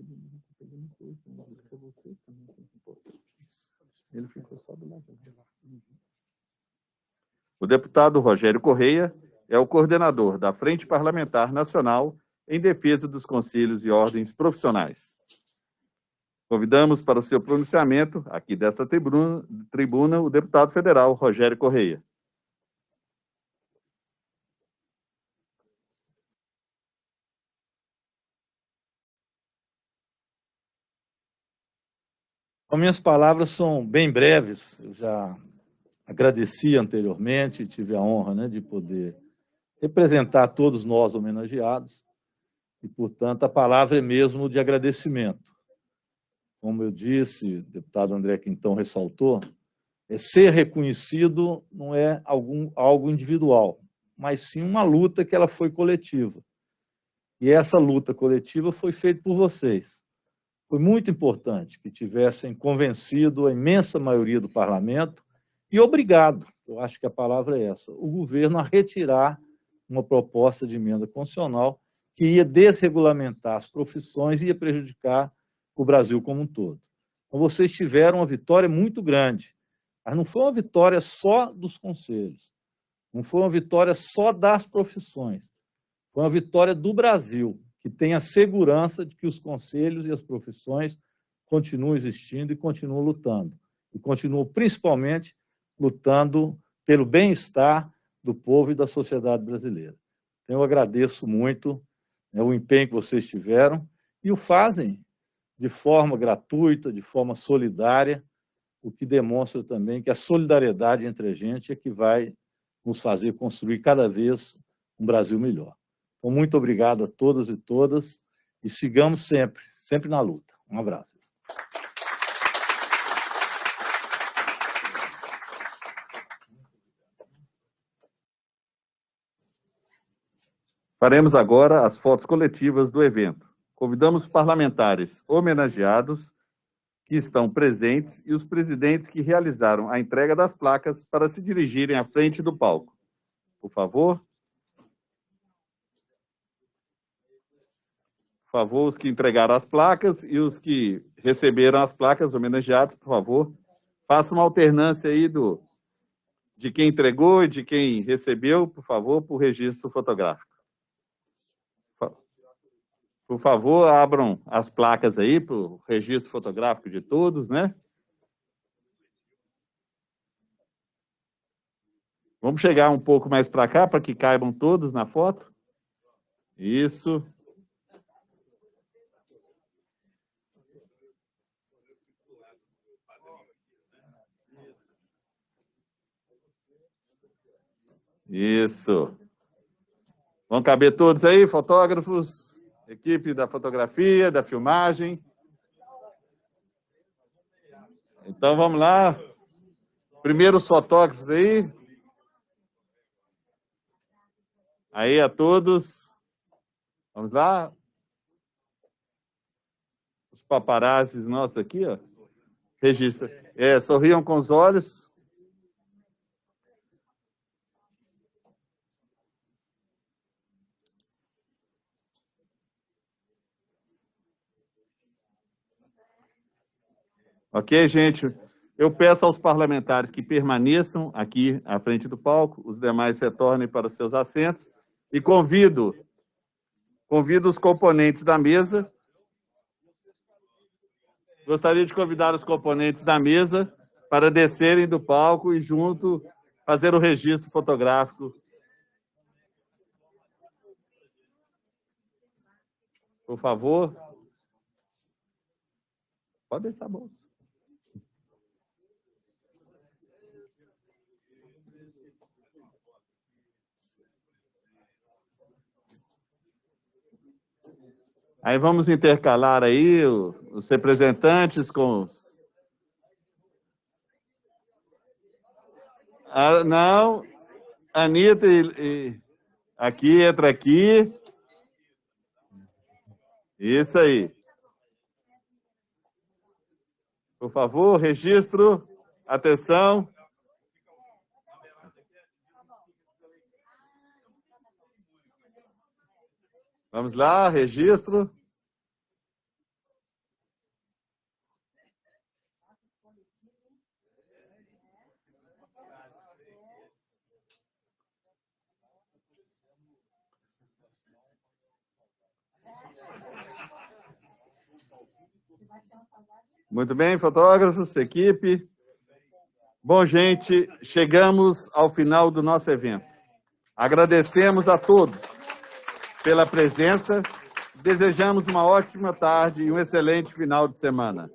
Não coisa, você também, que. Ele ficou só do lado O deputado Rogério Correia é o coordenador da Frente Parlamentar Nacional em defesa dos conselhos e ordens profissionais. Convidamos para o seu pronunciamento, aqui desta tribuna, tribuna o deputado federal Rogério Correia. As minhas palavras são bem breves, eu já agradeci anteriormente, tive a honra né, de poder representar todos nós homenageados, e, portanto, a palavra é mesmo de agradecimento. Como eu disse, o deputado André Quintão ressaltou, é ser reconhecido não é algum, algo individual, mas sim uma luta que ela foi coletiva. E essa luta coletiva foi feita por vocês. Foi muito importante que tivessem convencido a imensa maioria do parlamento e obrigado, eu acho que a palavra é essa, o governo a retirar uma proposta de emenda constitucional que ia desregulamentar as profissões e ia prejudicar o Brasil como um todo. Então, vocês tiveram uma vitória muito grande, mas não foi uma vitória só dos conselhos, não foi uma vitória só das profissões, foi uma vitória do Brasil que tenha segurança de que os conselhos e as profissões continuam existindo e continuam lutando. E continuam, principalmente, lutando pelo bem-estar do povo e da sociedade brasileira. Então, eu agradeço muito né, o empenho que vocês tiveram e o fazem de forma gratuita, de forma solidária, o que demonstra também que a solidariedade entre a gente é que vai nos fazer construir cada vez um Brasil melhor. Então, muito obrigado a todas e todas e sigamos sempre, sempre na luta. Um abraço. Faremos agora as fotos coletivas do evento. Convidamos os parlamentares homenageados que estão presentes e os presidentes que realizaram a entrega das placas para se dirigirem à frente do palco. Por favor. Por favor, os que entregaram as placas e os que receberam as placas homenageados, por favor, façam uma alternância aí do, de quem entregou e de quem recebeu, por favor, para o registro fotográfico. Por favor, abram as placas aí para o registro fotográfico de todos, né? Vamos chegar um pouco mais para cá, para que caibam todos na foto. Isso. Isso. Vão caber todos aí, fotógrafos, equipe da fotografia, da filmagem. Então, vamos lá. Primeiros fotógrafos aí. Aí a todos. Vamos lá. Os paparazzis nossos aqui, ó. Registra. É, sorriam com os olhos. Ok, gente? Eu peço aos parlamentares que permaneçam aqui à frente do palco, os demais retornem para os seus assentos e convido, convido os componentes da mesa. Gostaria de convidar os componentes da mesa para descerem do palco e junto fazer o registro fotográfico. Por favor. Pode deixar a bolsa. Aí vamos intercalar aí os representantes com os... Ah, não, Anitta e, e, aqui, entra aqui. Isso aí. Por favor, registro. Atenção. Vamos lá, registro. Muito bem, fotógrafos, equipe. Bom, gente, chegamos ao final do nosso evento. Agradecemos a todos pela presença. Desejamos uma ótima tarde e um excelente final de semana.